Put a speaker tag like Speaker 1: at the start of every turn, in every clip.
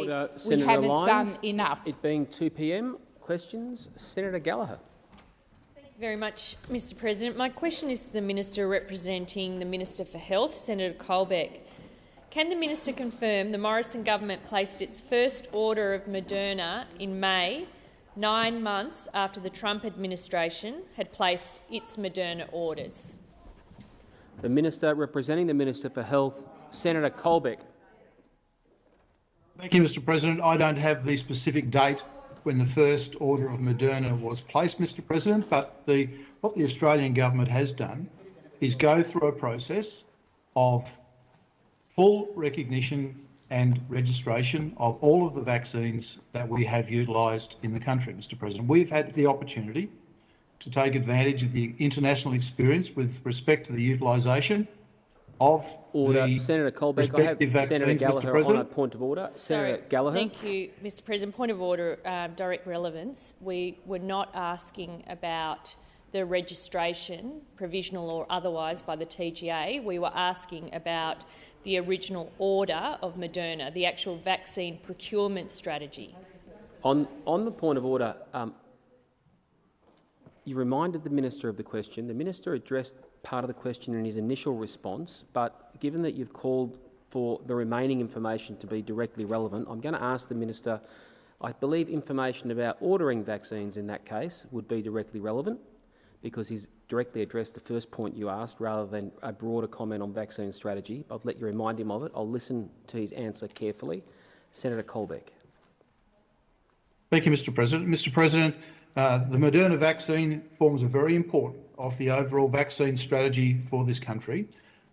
Speaker 1: Order,
Speaker 2: we
Speaker 1: Senator
Speaker 2: haven't
Speaker 1: Lines.
Speaker 2: done enough.
Speaker 1: It being 2 p.m. Questions, Senator Gallagher.
Speaker 3: Thank you very much, Mr President. My question is to the Minister representing the Minister for Health, Senator Colbeck. Can the minister confirm the Morrison government placed its first order of Moderna in May, nine months after the Trump administration had placed its Moderna orders?
Speaker 1: The Minister representing the Minister for Health, Senator Colbeck.
Speaker 4: Thank you, Mr President. I don't have the specific date when the first order of Moderna was placed, Mr President, but the, what the Australian government has done is go through a process of full recognition and registration of all of the vaccines that we have utilised in the country, Mr President. We've had the opportunity to take advantage of the international experience with respect to the utilisation of
Speaker 1: Order.
Speaker 4: the
Speaker 1: Senator Colbeck, I have
Speaker 4: vaccines,
Speaker 1: Senator
Speaker 4: Mr
Speaker 1: Gallagher on a point of order. Senator
Speaker 3: Sorry.
Speaker 1: Gallagher.
Speaker 3: Thank you, Mr President. Point of order, uh, direct relevance. We were not asking about the registration, provisional or otherwise, by the TGA. We were asking about the original order of Moderna, the actual vaccine procurement strategy.
Speaker 1: On, on the point of order, um, you reminded the minister of the question. The minister addressed part of the question in his initial response, but given that you've called for the remaining information to be directly relevant, I'm going to ask the minister. I believe information about ordering vaccines in that case would be directly relevant because he's directly addressed the first point you asked rather than a broader comment on vaccine strategy. I'll let you remind him of it. I'll listen to his answer carefully. Senator Colbeck.
Speaker 4: Thank you, Mr President. Mr President, uh, the Moderna vaccine forms a very important of the overall vaccine strategy for this country.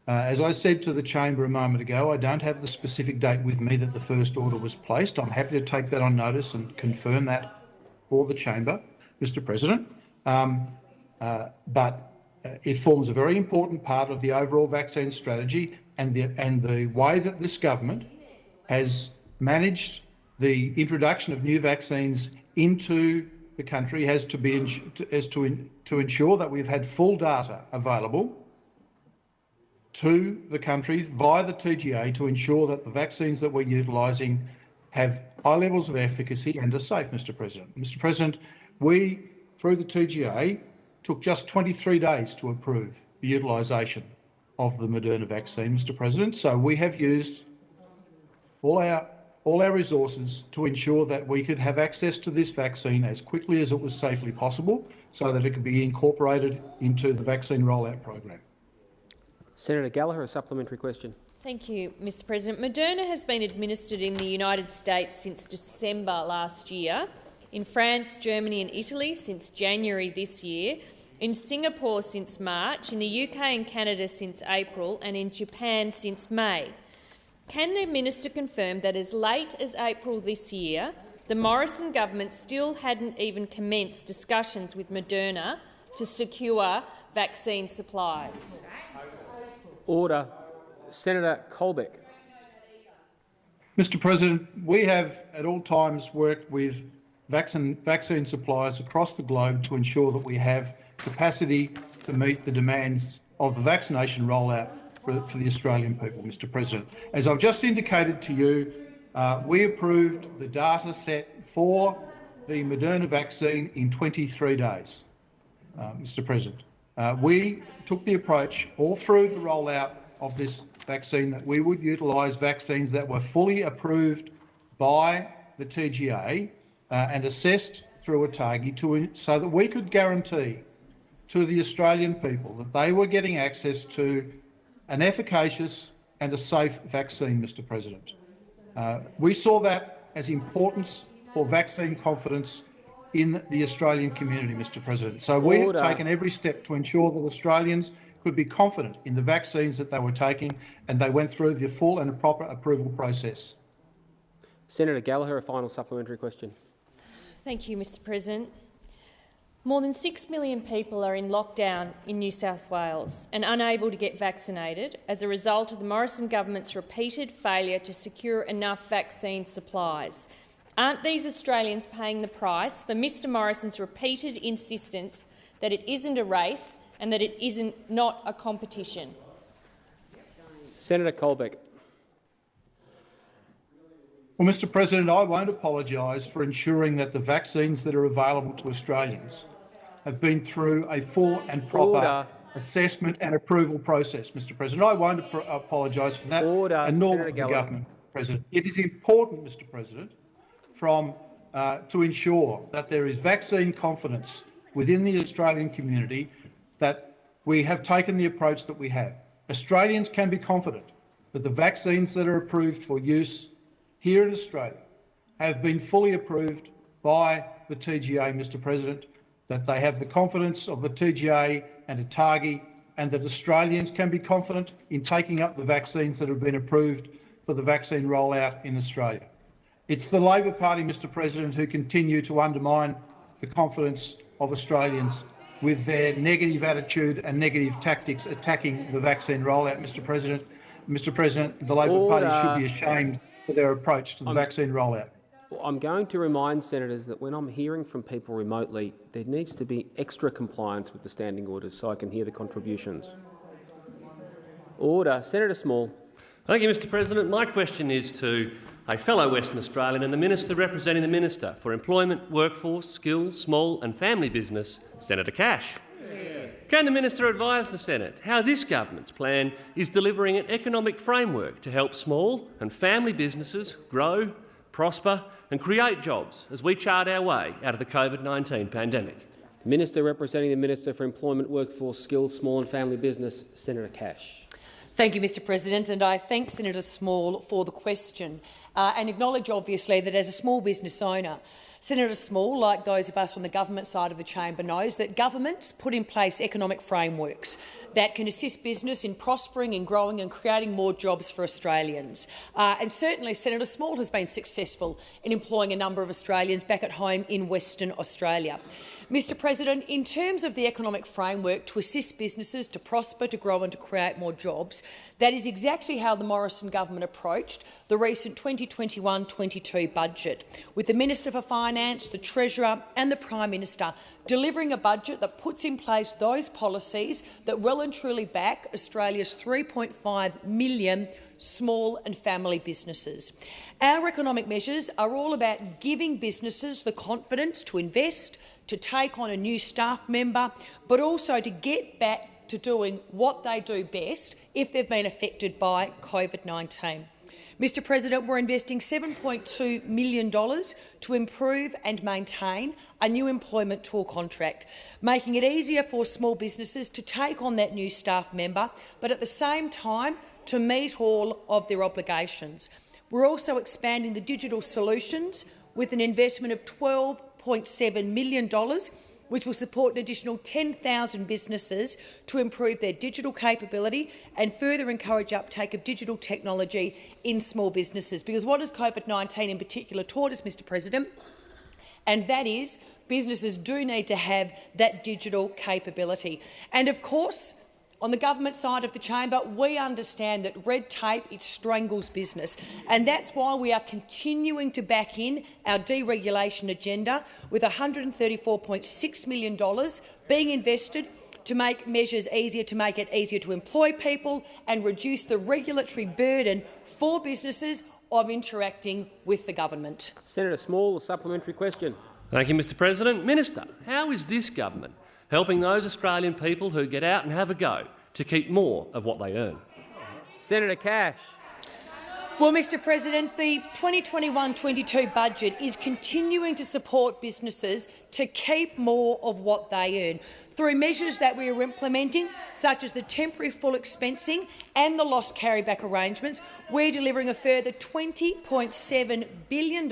Speaker 4: Uh, as I said to the chamber a moment ago, I don't have the specific date with me that the first order was placed. I'm happy to take that on notice and confirm that for the chamber, Mr President. Um, uh, but uh, it forms a very important part of the overall vaccine strategy and the, and the way that this government has managed the introduction of new vaccines into the country has to be as to, to ensure that we've had full data available to the country via the TGA to ensure that the vaccines that we're utilising have high levels of efficacy and are safe, Mr President. Mr President, we, through the TGA, took just 23 days to approve the utilisation of the Moderna vaccine, Mr President. So we have used all our all our resources to ensure that we could have access to this vaccine as quickly as it was safely possible so that it could be incorporated into the vaccine rollout program.
Speaker 1: Senator Gallagher, a supplementary question.
Speaker 3: Thank you, Mr President. Moderna has been administered in the United States since December last year, in France, Germany and Italy since January this year, in Singapore since March, in the UK and Canada since April and in Japan since May. Can the minister confirm that as late as April this year, the Morrison government still hadn't even commenced discussions with Moderna to secure vaccine supplies?
Speaker 1: Order. Senator Colbeck.
Speaker 4: Mr President, we have at all times worked with vaccine, vaccine suppliers across the globe to ensure that we have capacity to meet the demands of the vaccination rollout for, for the Australian people, Mr President. As I've just indicated to you, uh, we approved the data set for the Moderna vaccine in 23 days, uh, Mr President. Uh, we took the approach all through the rollout of this vaccine that we would utilise vaccines that were fully approved by the TGA uh, and assessed through ATAGI to, so that we could guarantee to the Australian people that they were getting access to an efficacious and a safe vaccine, Mr President. Uh, we saw that as importance for vaccine confidence in the Australian community, Mr President. So we have taken every step to ensure that Australians could be confident in the vaccines that they were taking and they went through the full and proper approval process.
Speaker 1: Senator Gallagher, a final supplementary question.
Speaker 3: Thank you, Mr President. More than 6 million people are in lockdown in New South Wales and unable to get vaccinated as a result of the Morrison government's repeated failure to secure enough vaccine supplies. Aren't these Australians paying the price for Mr Morrison's repeated insistence that it isn't a race and that it isn't not a competition?
Speaker 1: Senator Colbeck.
Speaker 4: Well, Mr President, I won't apologise for ensuring that the vaccines that are available to Australians have been through a full and proper
Speaker 1: Order.
Speaker 4: assessment and approval process, Mr President. I won't ap- apologise for that,
Speaker 1: Order.
Speaker 4: and nor will the government, Mr President. It is important, Mr President, from uh, to ensure that there is vaccine confidence within the Australian community that we have taken the approach that we have. Australians can be confident that the vaccines that are approved for use here in Australia have been fully approved by the TGA, Mr President, that they have the confidence of the TGA and ATAGI, and that Australians can be confident in taking up the vaccines that have been approved for the vaccine rollout in Australia. It's the Labor Party, Mr President, who continue to undermine the confidence of Australians with their negative attitude and negative tactics attacking the vaccine rollout, Mr President. Mr President, the Labor Party should be ashamed for their approach to the vaccine rollout.
Speaker 1: I'm going to remind senators that when I'm hearing from people remotely, there needs to be extra compliance with the standing orders so I can hear the contributions. Order. Senator Small.
Speaker 2: Thank you, Mr President. My question is to a fellow Western Australian and the Minister representing the Minister for Employment, Workforce, Skills, Small and Family Business, Senator Cash. Can the Minister advise the Senate how this government's plan is delivering an economic framework to help small and family businesses grow, prosper and create jobs as we chart our way out of the COVID-19 pandemic?
Speaker 1: The Minister representing the Minister for Employment, Workforce, Skills, Small and Family Business, Senator Cash.
Speaker 5: Thank you, Mr President, and I thank Senator Small for the question uh, and acknowledge, obviously, that as a small business owner, Senator Small, like those of us on the government side of the chamber, knows that governments put in place economic frameworks that can assist business in prospering and growing and creating more jobs for Australians. Uh, and certainly Senator Small has been successful in employing a number of Australians back at home in Western Australia. Mr President, in terms of the economic framework to assist businesses to prosper, to grow and to create more jobs, that is exactly how the Morrison government approached the recent 2021-22 budget, with the Minister for Finance, the Treasurer and the Prime Minister delivering a budget that puts in place those policies that well and truly back Australia's 3.5 million small and family businesses. Our economic measures are all about giving businesses the confidence to invest, to take on a new staff member, but also to get back to doing what they do best if they've been affected by COVID-19. Mr President, we're investing $7.2 million to improve and maintain a new employment tool contract, making it easier for small businesses to take on that new staff member, but at the same time to meet all of their obligations. We're also expanding the digital solutions with an investment of $12.7 million which will support an additional 10,000 businesses to improve their digital capability and further encourage uptake of digital technology in small businesses. Because what has COVID-19 in particular taught us, Mr President, and that is businesses do need to have that digital capability. And of course, on the government side of the chamber, we understand that red tape it strangles business, and that's why we are continuing to back in our deregulation agenda with $134.6 million being invested to make measures easier, to make it easier to employ people and reduce the regulatory burden for businesses of interacting with the government.
Speaker 1: Senator Small, a supplementary question.
Speaker 2: Thank you, Mr President. Minister, how is this government helping those Australian people who get out and have a go to keep more of what they earn?
Speaker 1: Senator Cash.
Speaker 5: Well, Mr President, the 2021-22 budget is continuing to support businesses to keep more of what they earn through measures that we are implementing, such as the temporary full expensing and the loss carryback arrangements. We're delivering a further $20.7 billion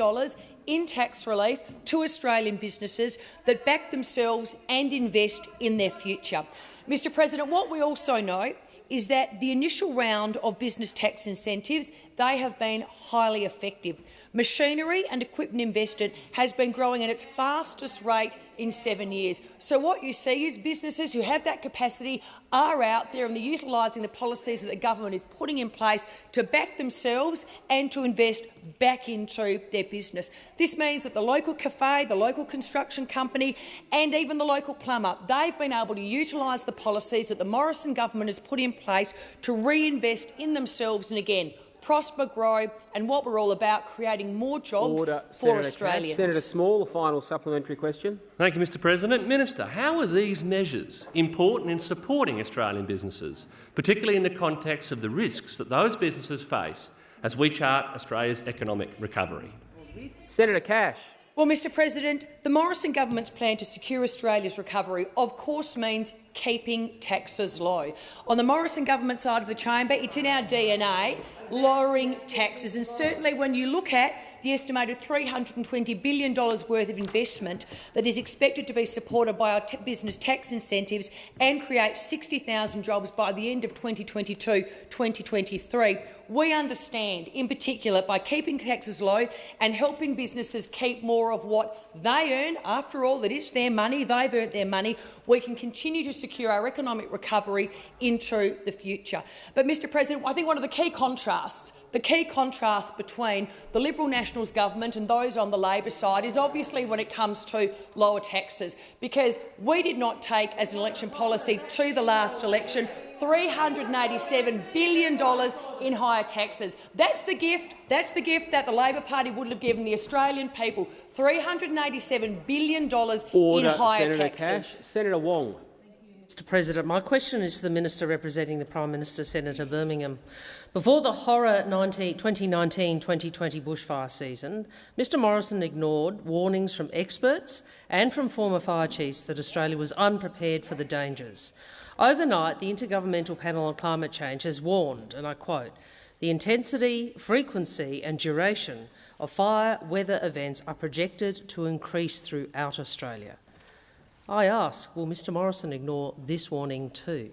Speaker 5: in tax relief to Australian businesses that back themselves and invest in their future. Mr President, what we also know is that the initial round of business tax incentives, they have been highly effective. Machinery and equipment investment has been growing at its fastest rate in seven years. So what you see is businesses who have that capacity are out there and they're utilising the policies that the government is putting in place to back themselves and to invest back into their business. This means that the local cafe, the local construction company and even the local plumber, they've been able to utilise the policies that the Morrison government has put in place to reinvest in themselves and again prosper, grow, and what we're all about, creating more jobs
Speaker 1: Order.
Speaker 5: for
Speaker 1: Senator Cash. Senator Small, a final supplementary question.
Speaker 2: Thank you, Mr President. Minister, how are these measures important in supporting Australian businesses, particularly in the context of the risks that those businesses face as we chart Australia's economic recovery?
Speaker 1: Senator Cash.
Speaker 5: Well, Mr President, the Morrison government's plan to secure Australia's recovery of course means keeping taxes low. On the Morrison government side of the chamber, it's in our DNA, lowering taxes. And certainly when you look at the estimated $320 billion worth of investment that is expected to be supported by our business tax incentives and create 60,000 jobs by the end of 2022-2023, we understand, in particular, by keeping taxes low and helping businesses keep more of what they earn, after all, that is their money, they've earned their money, we can continue to secure our economic recovery into the future. But, Mr President, I think one of the key contrasts the key contrast between the Liberal Nationals government and those on the Labor side is obviously when it comes to lower taxes, because we did not take as an election policy to the last election $387 billion in higher taxes. That's the gift. That's the gift that the Labor Party would have given the Australian people. $387 billion
Speaker 1: Order.
Speaker 5: in higher
Speaker 1: Senator
Speaker 5: taxes.
Speaker 1: Cash. Senator Wong.
Speaker 6: Mr President, my question is to the Minister representing the Prime Minister, Senator Birmingham. Before the horror 2019-2020 bushfire season, Mr Morrison ignored warnings from experts and from former fire chiefs that Australia was unprepared for the dangers. Overnight, the Intergovernmental Panel on Climate Change has warned, and I quote, the intensity, frequency and duration of fire weather events are projected to increase throughout Australia. I ask, will Mr Morrison ignore this warning too?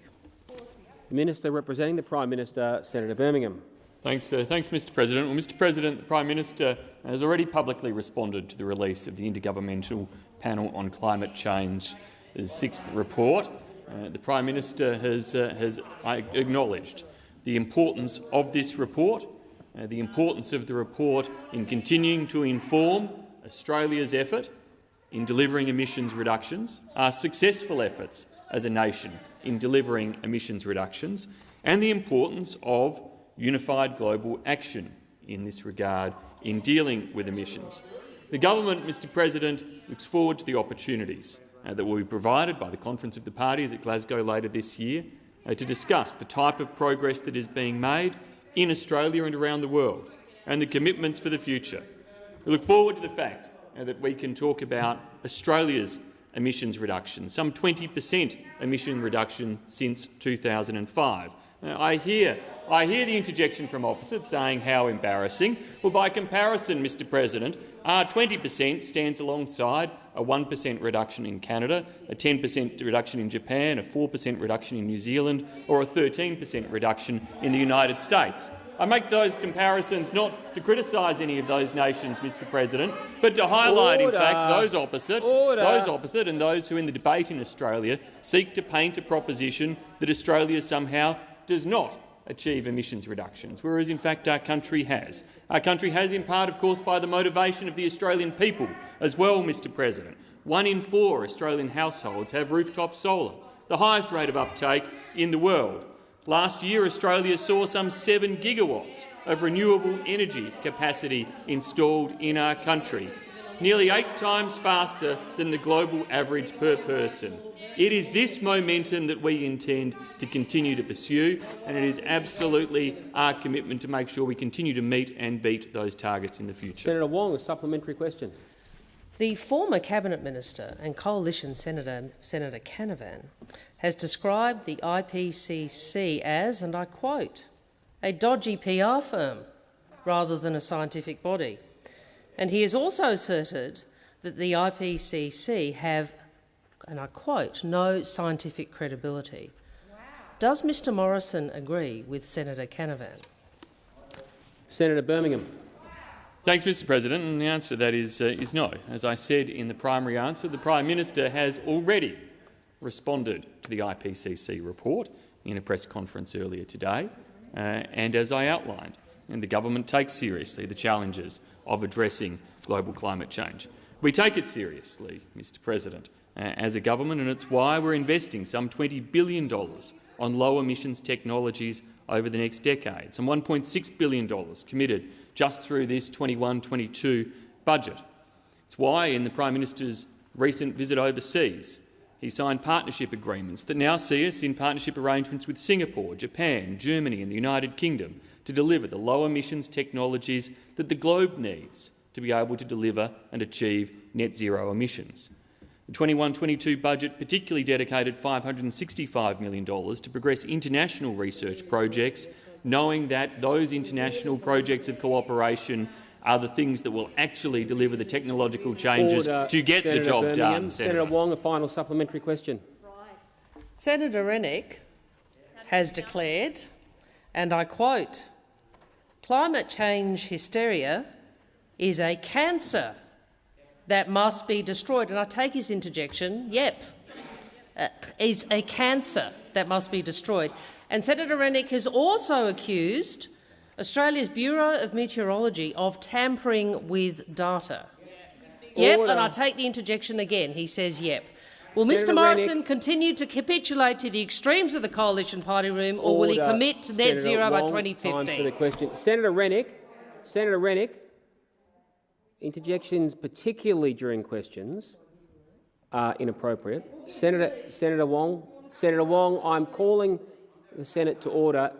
Speaker 1: The Minister representing the Prime Minister, Senator Birmingham.
Speaker 7: Thanks, uh, thanks, Mr President. Well, Mr President, the Prime Minister has already publicly responded to the release of the Intergovernmental Panel on Climate Change's sixth report. Uh, the Prime Minister has, uh, has acknowledged the importance of this report, uh, the importance of the report in continuing to inform Australia's effort in delivering emissions reductions, our successful efforts as a nation in delivering emissions reductions, and the importance of unified global action in this regard in dealing with emissions. The government, Mr President, looks forward to the opportunities that will be provided by the Conference of the Parties at Glasgow later this year uh, to discuss the type of progress that is being made in Australia and around the world and the commitments for the future. We look forward to the fact uh, that we can talk about Australia's emissions reduction, some 20 per cent emission reduction since 2005. Now, I hear, I hear the interjection from opposite saying how embarrassing. Well, by comparison, Mr President, our 20 per cent stands alongside a 1 per cent reduction in Canada, a 10 per cent reduction in Japan, a 4 per cent reduction in New Zealand or a 13 per cent reduction in the United States. I make those comparisons not to criticise any of those nations, Mr President, but to highlight,
Speaker 1: Order.
Speaker 7: in fact, those opposite,
Speaker 1: Order.
Speaker 7: those opposite and those who in the debate in Australia seek to paint a proposition that Australia somehow does not achieve emissions reductions, whereas in fact our country has. Our country has in part, of course, by the motivation of the Australian people as well, Mr President. One in four Australian households have rooftop solar, the highest rate of uptake in the world. Last year, Australia saw some 7 gigawatts of renewable energy capacity installed in our country, nearly eight times faster than the global average per person. It is this momentum that we intend to continue to pursue, and it is absolutely our commitment to make sure we continue to meet and beat those targets in the future.
Speaker 1: Senator Wong, a supplementary question.
Speaker 6: The former Cabinet Minister and Coalition Senator, Senator Canavan has described the IPCC as, and I quote, a dodgy PR firm rather than a scientific body. And he has also asserted that the IPCC have, and I quote, no scientific credibility. Does Mr Morrison agree with Senator Canavan?
Speaker 1: Senator Birmingham.
Speaker 7: Thanks, Mr President. And the answer to that is, uh, is no. As I said in the primary answer, the Prime Minister has already responded to the IPCC report in a press conference earlier today. Uh, and as I outlined, and the government takes seriously the challenges of addressing global climate change. We take it seriously, Mr President, uh, as a government, and it's why we're investing some $20 billion on low emissions technologies over the next decade. Some $1.6 billion committed just through this 21-22 budget. It's why, in the Prime Minister's recent visit overseas, he signed partnership agreements that now see us in partnership arrangements with Singapore, Japan, Germany and the United Kingdom to deliver the low emissions technologies that the globe needs to be able to deliver and achieve net zero emissions. The 21-22 budget particularly dedicated $565 million to progress international research projects, knowing that those international projects of cooperation are the things that will actually deliver the technological changes
Speaker 1: Order,
Speaker 7: to get
Speaker 1: Senator
Speaker 7: the job
Speaker 1: Birmingham.
Speaker 7: done.
Speaker 1: Senator Wong, a final supplementary question.
Speaker 8: Senator Rennick has declared, and I quote, climate change hysteria is a cancer that must be destroyed. And I take his interjection, yep, uh, is a cancer that must be destroyed. And Senator Rennick has also accused Australia's Bureau of Meteorology of tampering with data. Yep,
Speaker 1: Order.
Speaker 8: and I take the interjection again. He says yep. Will
Speaker 1: Senator
Speaker 8: Mr Morrison
Speaker 1: Rennick.
Speaker 8: continue to capitulate to the extremes of the coalition party room, or will he commit to net
Speaker 1: Senator
Speaker 8: zero by
Speaker 1: Wong, Time for the
Speaker 8: 2050?
Speaker 1: question. Senator Rennick, Senator Rennick, interjections, particularly during questions, are inappropriate. Senator, Senator Wong, Senator Wong, I'm calling the Senate to order.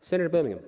Speaker 1: Senator Birmingham.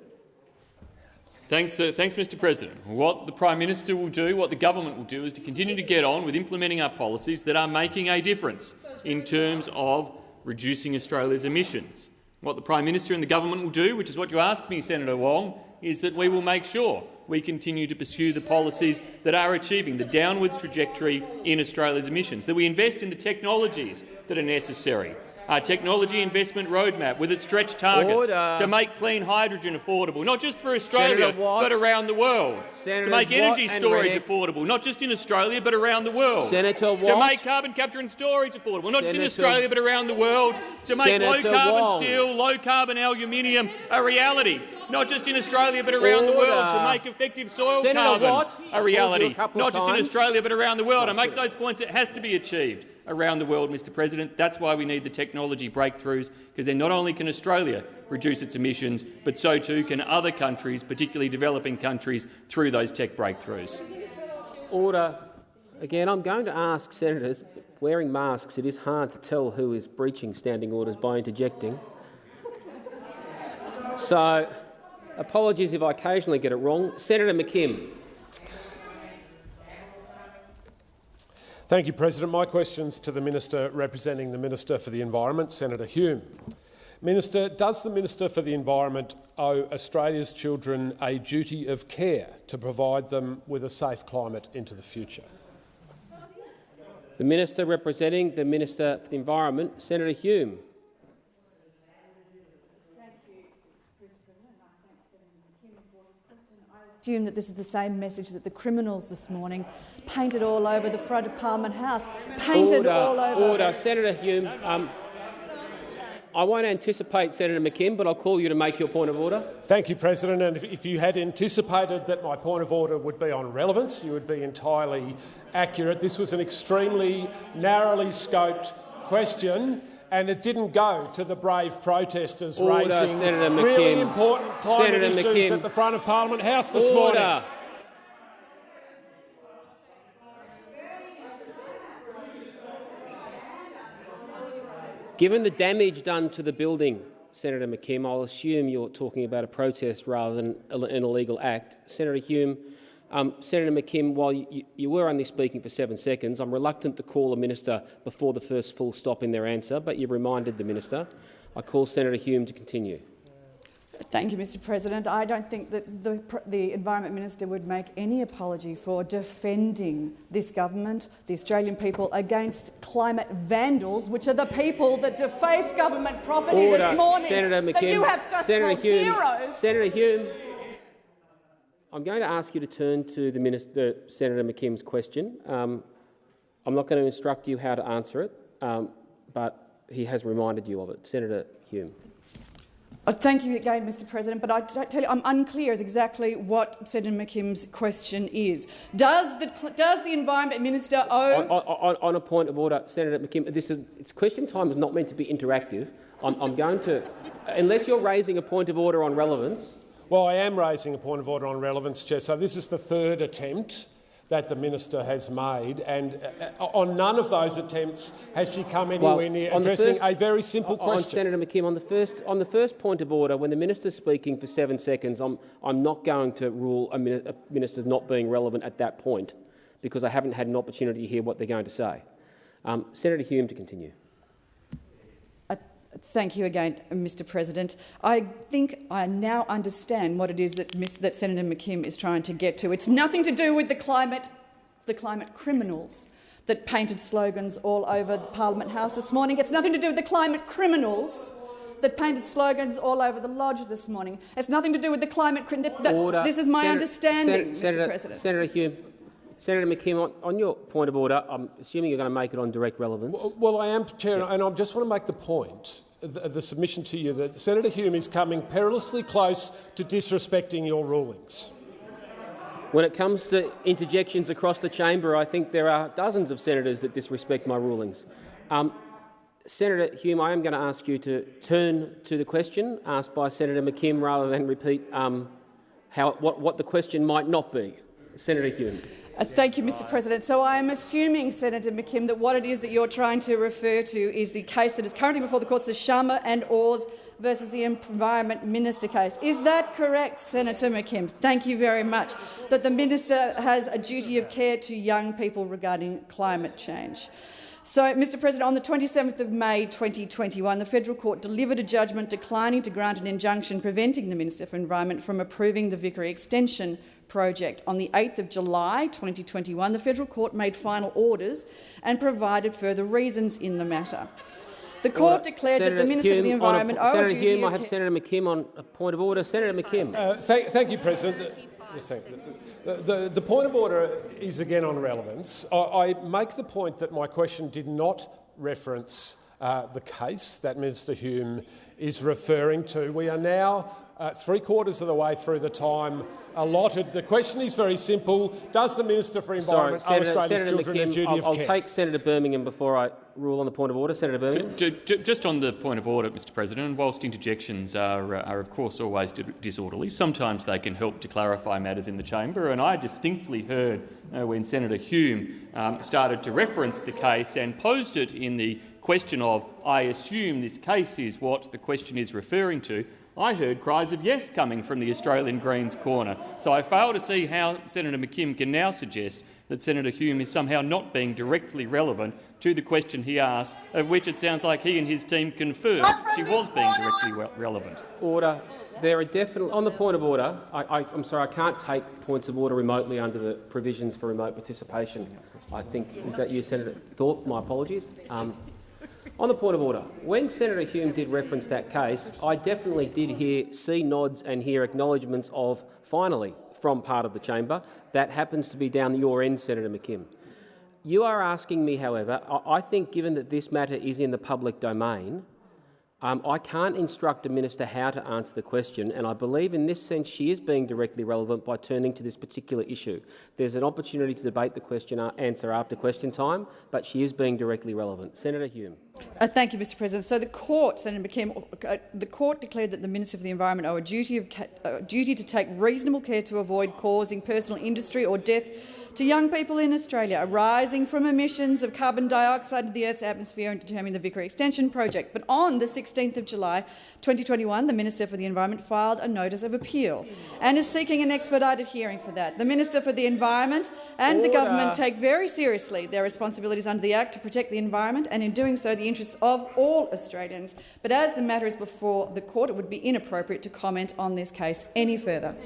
Speaker 7: Thanks, uh, thanks, Mr President. What the Prime Minister will do, what the government will do, is to continue to get on with implementing our policies that are making a difference in terms of reducing Australia's emissions. What the Prime Minister and the government will do, which is what you asked me, Senator Wong, is that we will make sure we continue to pursue the policies that are achieving the downwards trajectory in Australia's emissions, that we invest in the technologies that are necessary, our technology investment roadmap with its stretch targets
Speaker 1: Order.
Speaker 7: to make clean hydrogen affordable, not just for Australia but around the world,
Speaker 1: Senators
Speaker 7: to make energy
Speaker 1: and
Speaker 7: storage affordable, not just in Australia but around the world,
Speaker 1: Senator
Speaker 7: to make carbon capture and storage affordable, not just in Australia but around the world, to make
Speaker 1: Senator
Speaker 7: low-carbon
Speaker 1: Wong.
Speaker 7: steel, low-carbon aluminium a reality, not just in Australia but around the world, to make effective soil
Speaker 1: Senator
Speaker 7: carbon
Speaker 1: Watt,
Speaker 7: a reality,
Speaker 1: a
Speaker 7: not just in. Australia but around the world. I make those points. It has to be achieved around the world, Mr President. That's why we need the technology breakthroughs, because then not only can Australia reduce its emissions, but so too can other countries, particularly developing countries, through those tech breakthroughs.
Speaker 1: Order. Again, I'm going to ask senators, wearing masks, it is hard to tell who is breaching standing orders by interjecting. So, apologies if I occasionally get it wrong. Senator McKim.
Speaker 9: Thank you, President. My question's to the Minister representing the Minister for the Environment, Senator Hume. Minister, does the Minister for the Environment owe Australia's children a duty of care to provide them with a safe climate into the future?
Speaker 1: The Minister representing the Minister for the Environment, Senator Hume.
Speaker 10: I assume that this is the same message that the criminals this morning painted all over the front of Parliament House, painted
Speaker 1: order,
Speaker 10: all over.
Speaker 1: Order. Senator Hume. Um, I won't anticipate Senator McKim, but I'll call you to make your point of order.
Speaker 9: Thank you, President. And if, if you had anticipated that my point of order would be on relevance, you would be entirely accurate. This was an extremely narrowly scoped question. And it didn't go to the brave protesters
Speaker 1: Order,
Speaker 9: raising
Speaker 1: Senator
Speaker 9: really important climate
Speaker 1: Senator
Speaker 9: issues
Speaker 1: McKim.
Speaker 9: at the front of Parliament House this morning.
Speaker 1: Given the damage done to the building, Senator McKim, I'll assume you're talking about a protest rather than an illegal act. Senator Hume, um, Senator McKim, while you, you were only speaking for seven seconds, I'm reluctant to call a minister before the first full stop in their answer, but you've reminded the minister. I call Senator Hume to continue.
Speaker 10: Thank you, Mr President. I don't think that the, the Environment Minister would make any apology for defending this government, the Australian people, against climate vandals, which are the people that defaced government property
Speaker 1: Order.
Speaker 10: this morning
Speaker 1: Senator McKim.
Speaker 10: you have just
Speaker 1: Senator Hume.
Speaker 10: heroes.
Speaker 1: Senator Hume. I'm going to ask you to turn to the Minister, Senator McKim's question. Um, I'm not going to instruct you how to answer it, um, but he has reminded you of it. Senator Hume.
Speaker 10: Uh, thank you again, Mr President, but I tell you I'm unclear as exactly what Senator McKim's question is. Does the, does the Environment Minister owe—
Speaker 1: on, on, on, a point of order, Senator McKim, this is, question time is not meant to be interactive. I'm, I'm going to— unless you're raising a point of order on relevance—
Speaker 9: Well, I am raising a point of order on relevance, Chair. So this is the third attempt that the minister has made, and uh, on none of those attempts has she come anywhere well, near addressing first, a very simple
Speaker 1: on,
Speaker 9: question.
Speaker 1: Senator McKim, on the first on the first point of order, when the minister's speaking for seven seconds, I'm I'm not going to rule a, a minister's not being relevant at that point, because I haven't had an opportunity to hear what they're going to say. Um, Senator Hume to continue.
Speaker 10: Thank you again, Mr President. I think I now understand what it is that, that, Senator McKim is trying to get to. It's nothing to do with the climate, the climate criminals that painted slogans all over Parliament House this morning. It's nothing to do with the climate criminals that painted slogans all over the lodge this morning. It's nothing to do with the climate criminals. This is my
Speaker 1: Senator,
Speaker 10: understanding,
Speaker 1: Senator,
Speaker 10: Mr President.
Speaker 1: Senator Hume, Senator McKim, on, on, your point of order, I'm assuming you're going to make it on direct relevance.
Speaker 9: Well, well I am, Chair, yeah. and I just want to make the point, the, the, submission to you, that Senator Hume is coming perilously close to disrespecting your rulings.
Speaker 1: When it comes to interjections across the chamber, I think there are dozens of senators that disrespect my rulings. Um, Senator Hume, I am going to ask you to turn to the question asked by Senator McKim rather than repeat um, how, what, what the question might not be. Senator Hume.
Speaker 10: Uh, thank you, Mr President. So I am assuming, Senator McKim, that what it is that you're trying to refer to is the case that is currently before the courts, the Sharma and Ors versus the Environment Minister case. Is that correct, Senator McKim? Thank you very much. That the minister has a duty of care to young people regarding climate change. So, Mr President, on the 27th of May 2021, the Federal Court delivered a judgment declining to grant an injunction preventing the Minister for Environment from approving the Vickery extension project. On the 8th of July 2021, the Federal Court made final orders and provided further reasons in the matter. The court order. declared
Speaker 1: Senator
Speaker 10: that the Minister
Speaker 1: Hume,
Speaker 10: of the Environment
Speaker 1: a, Senator Hume, I have Senator McKim on a point of order. Senator McKim.
Speaker 9: Uh, thank, thank, you, President. The, the, the, point of order is again on relevance. I, I, make the point that my question did not reference uh, the case that Minister Hume is referring to. We are now uh, three quarters of the way through the time allotted. The question is very simple. Does the Minister for Environment
Speaker 1: Sorry,
Speaker 9: owe Australia's
Speaker 1: Senator
Speaker 9: children
Speaker 1: McKim,
Speaker 9: a duty
Speaker 1: I'll,
Speaker 9: of
Speaker 1: I'll
Speaker 9: care?
Speaker 1: I'll take Senator Birmingham before I rule on the point of order. Senator Birmingham.
Speaker 7: Just on the point of order, Mr President, whilst interjections are, uh, are of course always disorderly, sometimes they can help to clarify matters in the chamber, and I distinctly heard uh, when Senator Hume um, started to reference the case and posed it in the question of, I assume this case is what the question is referring to, I heard cries of yes coming from the Australian Greens corner. So I fail to see how Senator McKim can now suggest that Senator Hume is somehow not being directly relevant to the question he asked, of which it sounds like he and his team confirmed she was being directly relevant.
Speaker 1: Order. There are definitely on the point of order. I, am sorry, I can't take points of order remotely under the provisions for remote participation. I think is that you, Senator Thorpe. My apologies. Um, on the point of order, when Senator Hume did reference that case, I definitely did hear see nods and hear acknowledgements of finally from part of the chamber. That happens to be down your end, Senator McKim. You are asking me, however, I think given that this matter is in the public domain, um, I can't instruct a minister how to answer the question, and I believe in this sense she is being directly relevant by turning to this particular issue. There's an opportunity to debate the question uh, answer after question time, but she is being directly relevant. Senator Hume.
Speaker 10: Uh, thank you, Mr. President. So the court, Senator McKim, uh, the court declared that the Minister for the Environment owe a duty, of uh, duty to take reasonable care to avoid causing personal injury or death to young people in Australia arising from emissions of carbon dioxide to the Earth's atmosphere and determining the Vickery Extension project. But on the 16th of July 2021, the Minister for the Environment filed a notice of appeal and is seeking an expedited hearing for that. The Minister for the Environment and Order. the government take very seriously their responsibilities under the Act to protect the environment and, in doing so, the interests of all Australians. But as the matter is before the court, it would be inappropriate to comment on this case any further.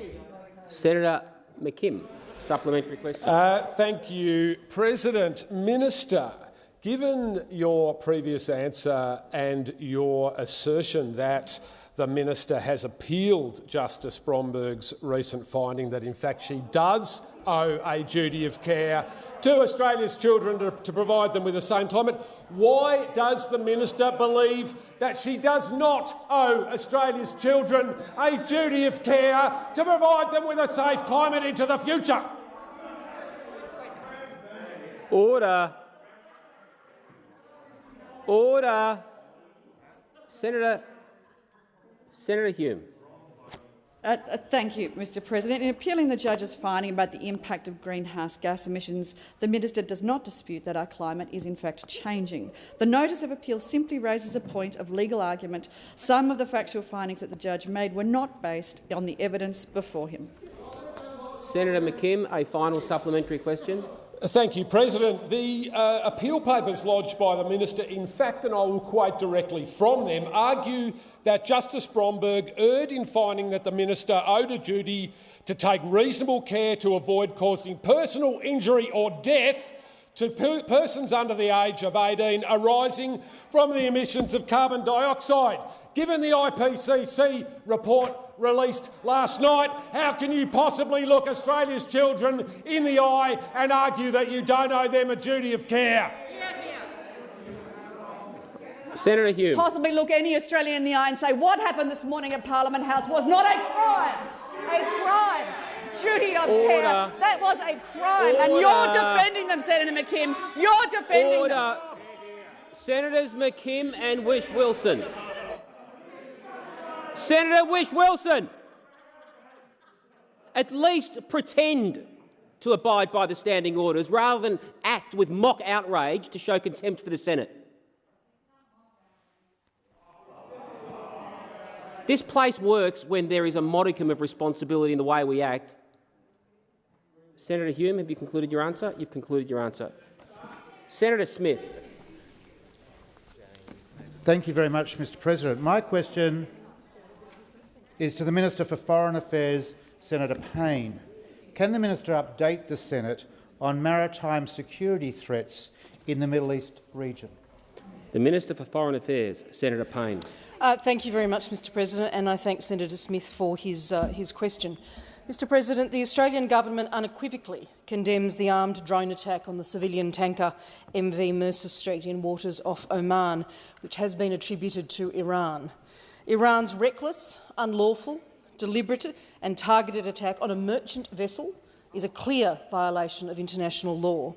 Speaker 1: Senator McKim. Supplementary question.
Speaker 9: Uh, thank you, President. Minister, given your previous answer and your assertion that the minister has appealed Justice Bromberg's recent finding that, in fact, she does owe a duty of care to Australia's children to, to provide them with a safe climate. Why does the minister believe that she does not owe Australia's children a duty of care to provide them with a safe climate into the future?
Speaker 1: Order. Order. Senator, Senator Hume.
Speaker 10: Uh, uh, thank you, Mr President. In appealing the judge's finding about the impact of greenhouse gas emissions, the minister does not dispute that our climate is in fact changing. The notice of appeal simply raises a point of legal argument. Some of the factual findings that the judge made were not based on the evidence before him.
Speaker 1: Senator McKim, a final supplementary question.
Speaker 9: Thank you, President. The uh, appeal papers lodged by the minister, in fact, and I will quote directly from them, argue that Justice Bromberg erred in finding that the minister owed a duty to take reasonable care to avoid causing personal injury or death to per persons under the age of 18 arising from the emissions of carbon dioxide. Given the IPCC report released last night, how can you possibly look Australia's children in the eye and argue that you don't owe them a duty of care?
Speaker 1: Senator Hume.
Speaker 10: Possibly look any Australian in the eye and say what happened this morning at Parliament House was not a crime. A crime. Duty of
Speaker 1: Order.
Speaker 10: care. That was a crime.
Speaker 1: Order.
Speaker 10: And you're defending them, Senator McKim. You're defending
Speaker 1: Order.
Speaker 10: them.
Speaker 1: Senators McKim and Whish-Wilson. Senator Whish-Wilson. At least pretend to abide by the standing orders rather than act with mock outrage to show contempt for the Senate. This place works when there is a modicum of responsibility in the way we act. Senator Hume, have you concluded your answer? You've concluded your answer. Senator Smith.
Speaker 11: Thank you very much, Mr President. My question is to the Minister for Foreign Affairs, Senator Payne. Can the minister update the Senate on maritime security threats in the Middle East region?
Speaker 1: The Minister for Foreign Affairs, Senator Payne.
Speaker 8: Uh, thank you very much, Mr President, and I thank Senator Smith for his, uh, his question. Mr President, the Australian government unequivocally condemns the armed drone attack on the civilian tanker MV Mercer Street in waters off Oman, which has been attributed to Iran. Iran's reckless, unlawful, deliberate and targeted attack on a merchant vessel is a clear violation of international law.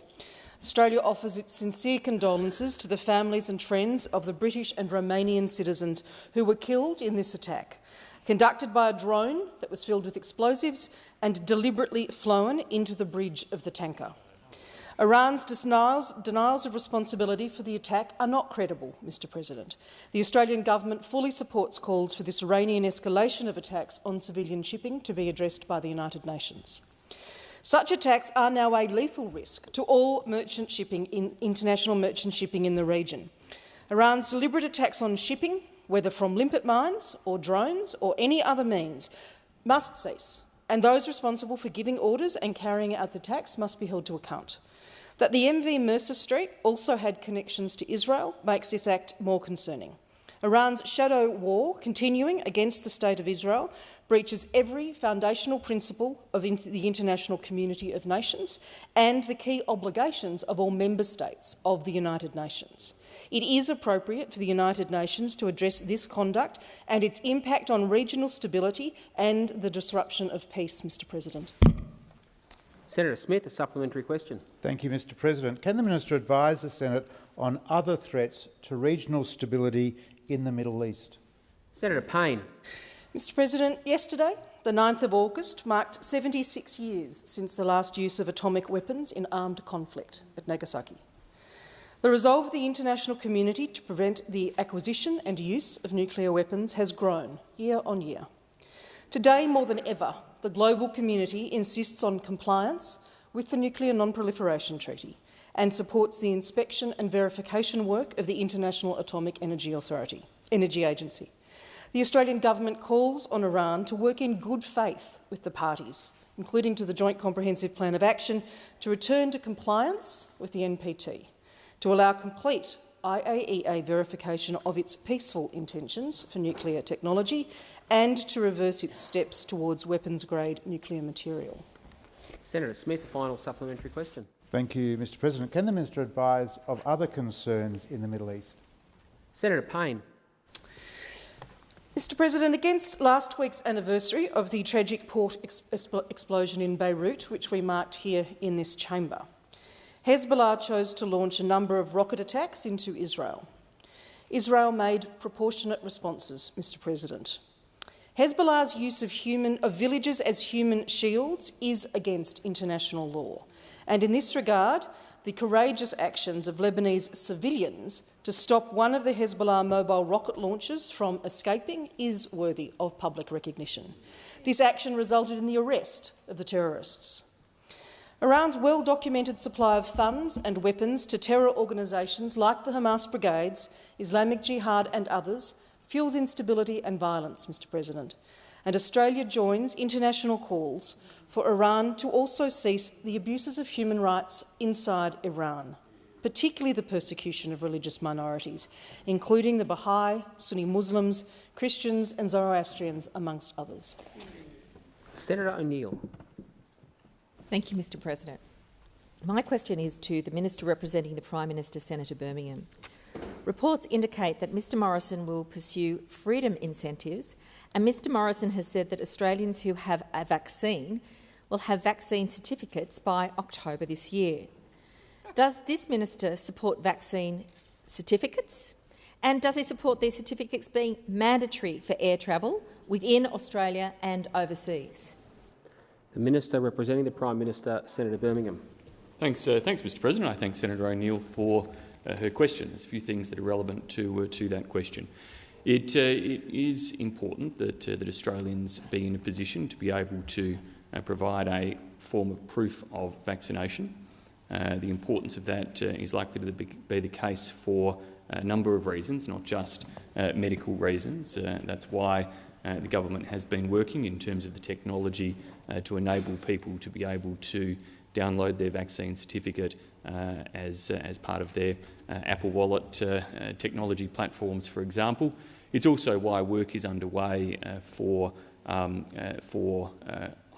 Speaker 8: Australia offers its sincere condolences to the families and friends of the British and Romanian citizens who were killed in this attack, conducted by a drone that was filled with explosives and deliberately flown into the bridge of the tanker. Iran's denials, denials, of responsibility for the attack are not credible, Mr President. The Australian government fully supports calls for this Iranian escalation of attacks on civilian shipping to be addressed by the United Nations. Such attacks are now a lethal risk to all merchant shipping in international merchant shipping in the region. Iran's deliberate attacks on shipping, whether from limpet mines or drones or any other means, must cease, and those responsible for giving orders and carrying out the attacks must be held to account. That the MV Mercer Street also had connections to Israel makes this act more concerning. Iran's shadow war continuing against the State of Israel breaches every foundational principle of the international community of nations and the key obligations of all member states of the United Nations. It is appropriate for the United Nations to address this conduct and its impact on regional stability and the disruption of peace, Mr President.
Speaker 1: Senator Smith, a supplementary question.
Speaker 11: Thank you, Mr President. Can the minister advise the Senate on other threats to regional stability in the Middle East?
Speaker 1: Senator Payne.
Speaker 8: Mr President, yesterday, the 9th of August, marked 76 years since the last use of atomic weapons in armed conflict at Nagasaki. The resolve of the international community to prevent the acquisition and use of nuclear weapons has grown year on year. Today, more than ever, the global community insists on compliance with the Nuclear Non-Proliferation Treaty and supports the inspection and verification work of the International Atomic Energy Authority, Energy Agency. The Australian government calls on Iran to work in good faith with the parties, including to the Joint Comprehensive Plan of Action, to return to compliance with the NPT, to allow complete IAEA verification of its peaceful intentions for nuclear technology and to reverse its steps towards weapons-grade nuclear material.
Speaker 1: Senator Smith, final supplementary question.
Speaker 11: Thank you, Mr President. Can the minister advise of other concerns in the Middle East?
Speaker 1: Senator Payne.
Speaker 8: Mr President, against last week's anniversary of the tragic port explosion in Beirut, which we marked here in this chamber, Hezbollah chose to launch a number of rocket attacks into Israel. Israel made proportionate responses, Mr President. Hezbollah's use of, human, of villages as human shields is against international law, and in this regard, the courageous actions of Lebanese civilians to stop one of the Hezbollah mobile rocket launchers from escaping is worthy of public recognition. This action resulted in the arrest of the terrorists. Iran's well-documented supply of funds and weapons to terror organisations like the Hamas Brigades, Islamic Jihad and others fuels instability and violence, Mr President, and Australia joins international calls for Iran to also cease the abuses of human rights inside Iran, particularly the persecution of religious minorities, including the Baha'i, Sunni Muslims, Christians and Zoroastrians, amongst others.
Speaker 1: Senator O'Neill.
Speaker 12: Thank you, Mr President. My question is to the Minister representing the Prime Minister, Senator Birmingham. Reports indicate that Mr Morrison will pursue freedom incentives, and Mr Morrison has said that Australians who have a vaccine will have vaccine certificates by October this year. Does this minister support vaccine certificates? And does he support these certificates being mandatory for air travel within Australia and overseas?
Speaker 1: The Minister representing the Prime Minister, Senator Birmingham.
Speaker 7: Thanks, uh, thanks Mr President. I thank Senator O'Neill for uh, her question. There's a few things that are relevant to, uh, to that question. It, uh, it is important that, uh, that Australians be in a position to be able to uh, provide a form of proof of vaccination. Uh, the importance of that uh, is likely to be the case for a number of reasons, not just uh, medical reasons. that's why the government has been working in terms of the technology to enable people to be able to download their vaccine certificate uh, as, uh, as part of their uh, Apple Wallet technology platforms, for example. It's also why work is underway for, um, for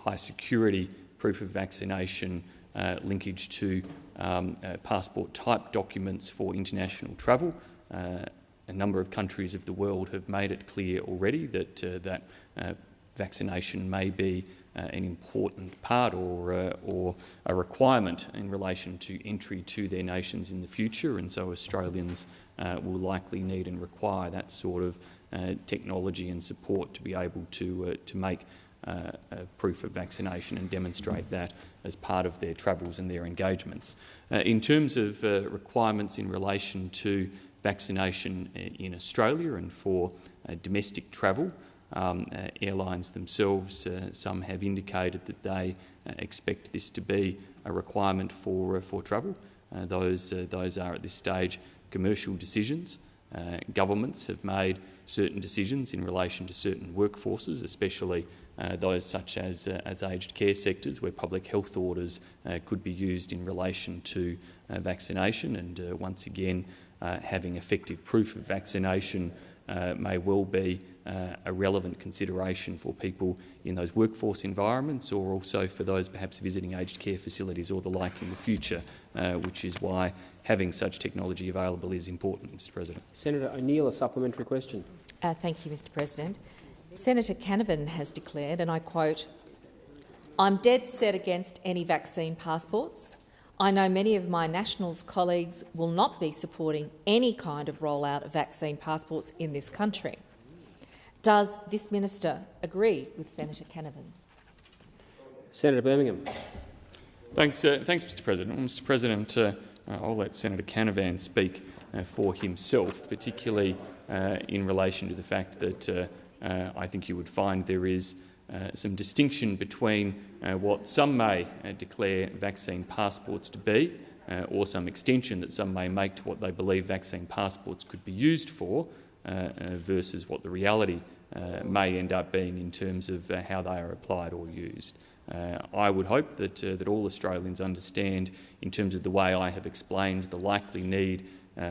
Speaker 7: high security proof of vaccination linkage to um, passport type documents for international travel. a number of countries of the world have made it clear already that, that vaccination may be uh, an important part or, uh, or a requirement in relation to entry to their nations in the future, and so Australians uh, will likely need and require that sort of uh, technology and support to be able to, uh, to make uh, proof of vaccination and demonstrate that as part of their travels and their engagements. in terms of requirements in relation to vaccination in Australia and for domestic travel, um, uh, airlines themselves, uh, some have indicated that they uh, expect this to be a requirement for, uh, for travel. Uh, those, uh, those are at this stage commercial decisions. governments have made certain decisions in relation to certain workforces, especially Uh, those such as, uh, as aged care sectors, where public health orders uh, could be used in relation to vaccination. And once again, having effective proof of vaccination may well be uh, a relevant consideration for people in those workforce environments or also for those perhaps visiting aged care facilities or the like in the future, uh, which is why having such technology available is important, Mr President.
Speaker 1: Senator O'Neill, a supplementary question.
Speaker 12: Uh, thank you, Mr President. Senator Canavan has declared, and I quote, I'm dead set against any vaccine passports. I know many of my Nationals colleagues will not be supporting any kind of rollout of vaccine passports in this country. Does this minister agree with Senator Canavan?
Speaker 1: Senator Birmingham.
Speaker 7: Thanks, uh, thanks Mr President. Well, Mr President, uh, I'll let Senator Canavan speak uh, for himself, particularly uh, in relation to the fact that uh, uh, I think you would find there is some distinction between what some may declare vaccine passports to be or some extension that some may make to what they believe vaccine passports could be used for, uh, uh, versus what the reality uh, may end up being in terms of how they are applied or used. I would hope that, that all Australians understand, in terms of the way I have explained, the likely need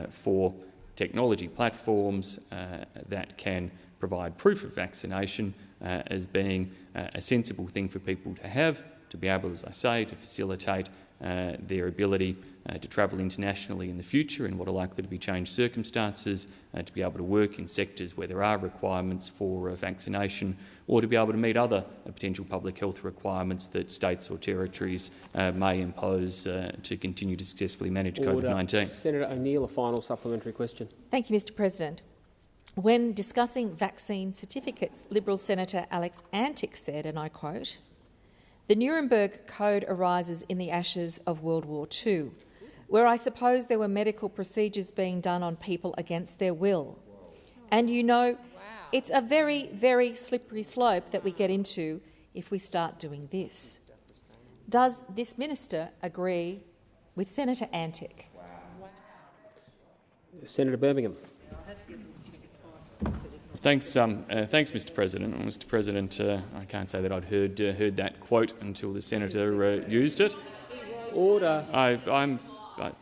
Speaker 7: for technology platforms uh, that can provide proof of vaccination uh, as being uh, a sensible thing for people to have, to be able, as I say, to facilitate uh, their ability uh, to travel internationally in the future in what are likely to be changed circumstances, uh, to be able to work in sectors where there are requirements for uh, vaccination, or to be able to meet other uh, potential public health requirements that states or territories uh, may impose to continue to successfully manage COVID-19.
Speaker 1: Senator O'Neill, a final supplementary question.
Speaker 12: Thank you, Mr President. When discussing vaccine certificates, Liberal Senator Alex Antic said, and I quote, the Nuremberg Code arises in the ashes of World War II, where I suppose there were medical procedures being done on people against their will. And you know, it's a very, very slippery slope that we get into if we start doing this. Does this minister agree with Senator Antic?
Speaker 1: Senator Birmingham.
Speaker 7: Thanks, um, uh, thanks, Mr. President. Well, Mr. President, uh, I can't say that I'd heard uh, heard that quote until the senator uh, used it.
Speaker 1: Order.
Speaker 7: I, am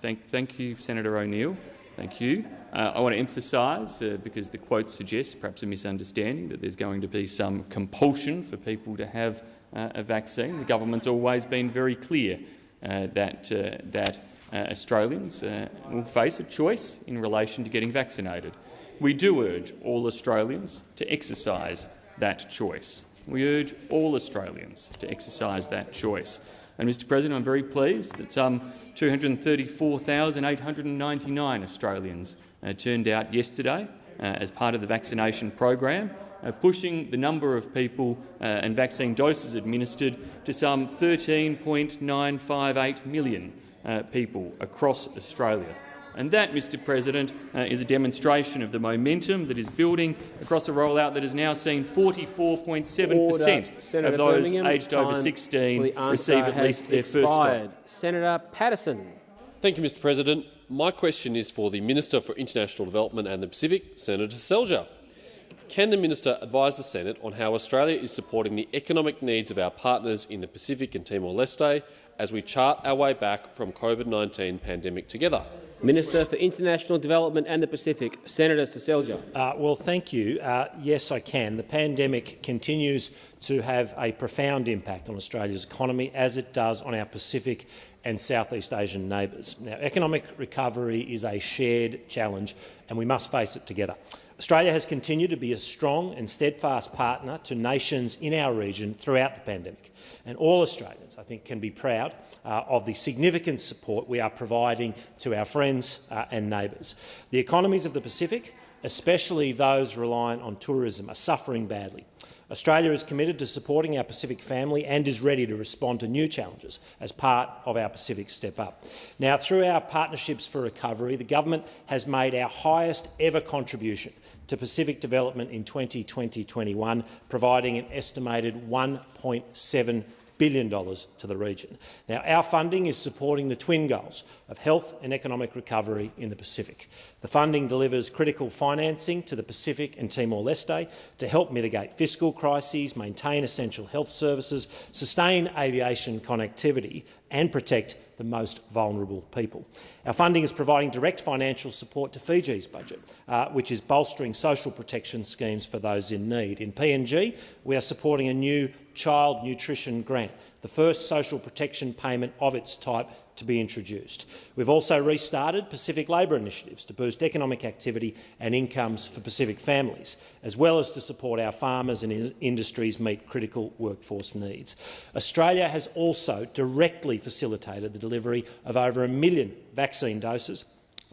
Speaker 7: thank, thank you, Senator O'Neill. Thank you. Uh, I want to emphasise, uh, because the quote suggests perhaps a misunderstanding, that there's going to be some compulsion for people to have a vaccine. The government's always been very clear that that Australians will face a choice in relation to getting vaccinated we do urge all Australians to exercise that choice. We urge all Australians to exercise that choice. And, Mr President, I'm very pleased that some 234,899 Australians uh, turned out yesterday uh, as part of the vaccination program, uh, pushing the number of people uh, and vaccine doses administered to some 13.958 million uh, people across Australia. And that, Mr President, uh, is a demonstration of the momentum that is building across a rollout that has now seen 44.7 per cent of those
Speaker 1: Birmingham,
Speaker 7: aged over 16 receive at least their
Speaker 1: expired.
Speaker 7: first dose.
Speaker 1: Senator Paterson.
Speaker 13: Thank you, Mr President. My question is for the Minister for International Development and the Pacific, Senator Seselja. Can the minister advise the Senate on how Australia is supporting the economic needs of our partners in the Pacific and Timor-Leste as we chart our way back from COVID-19 pandemic together?
Speaker 1: Minister for International Development and the Pacific, Senator Seselja.
Speaker 14: Uh, well, thank you. Uh, yes, I can. The pandemic continues to have a profound impact on Australia's economy, as it does on our Pacific and Southeast Asian neighbours. Now, economic recovery is a shared challenge, and we must face it together. Australia has continued to be a strong and steadfast partner to nations in our region throughout the pandemic, and all Australians, I think, can be proud uh, of the significant support we are providing to our friends uh, and neighbours. The economies of the Pacific, especially those reliant on tourism, are suffering badly. Australia is committed to supporting our Pacific family and is ready to respond to new challenges as part of our Pacific Step Up. Now, through our Partnerships for Recovery, the government has made our highest ever contribution to Pacific development in 2020-21, providing an estimated $1.7 billion to the region. Now, our funding is supporting the twin goals of health and economic recovery in the Pacific. The funding delivers critical financing to the Pacific and Timor-Leste to help mitigate fiscal crises, maintain essential health services, sustain aviation connectivity and protect the most vulnerable people. Our funding is providing direct financial support to Fiji's budget, uh, which is bolstering social protection schemes for those in need. In PNG, we are supporting a new child nutrition grant, the first social protection payment of its type to be introduced. We've also restarted Pacific labour initiatives to boost economic activity and incomes for Pacific families, as well as to support our farmers and in industries meet critical workforce needs. Australia has also directly facilitated the delivery of over a million vaccine doses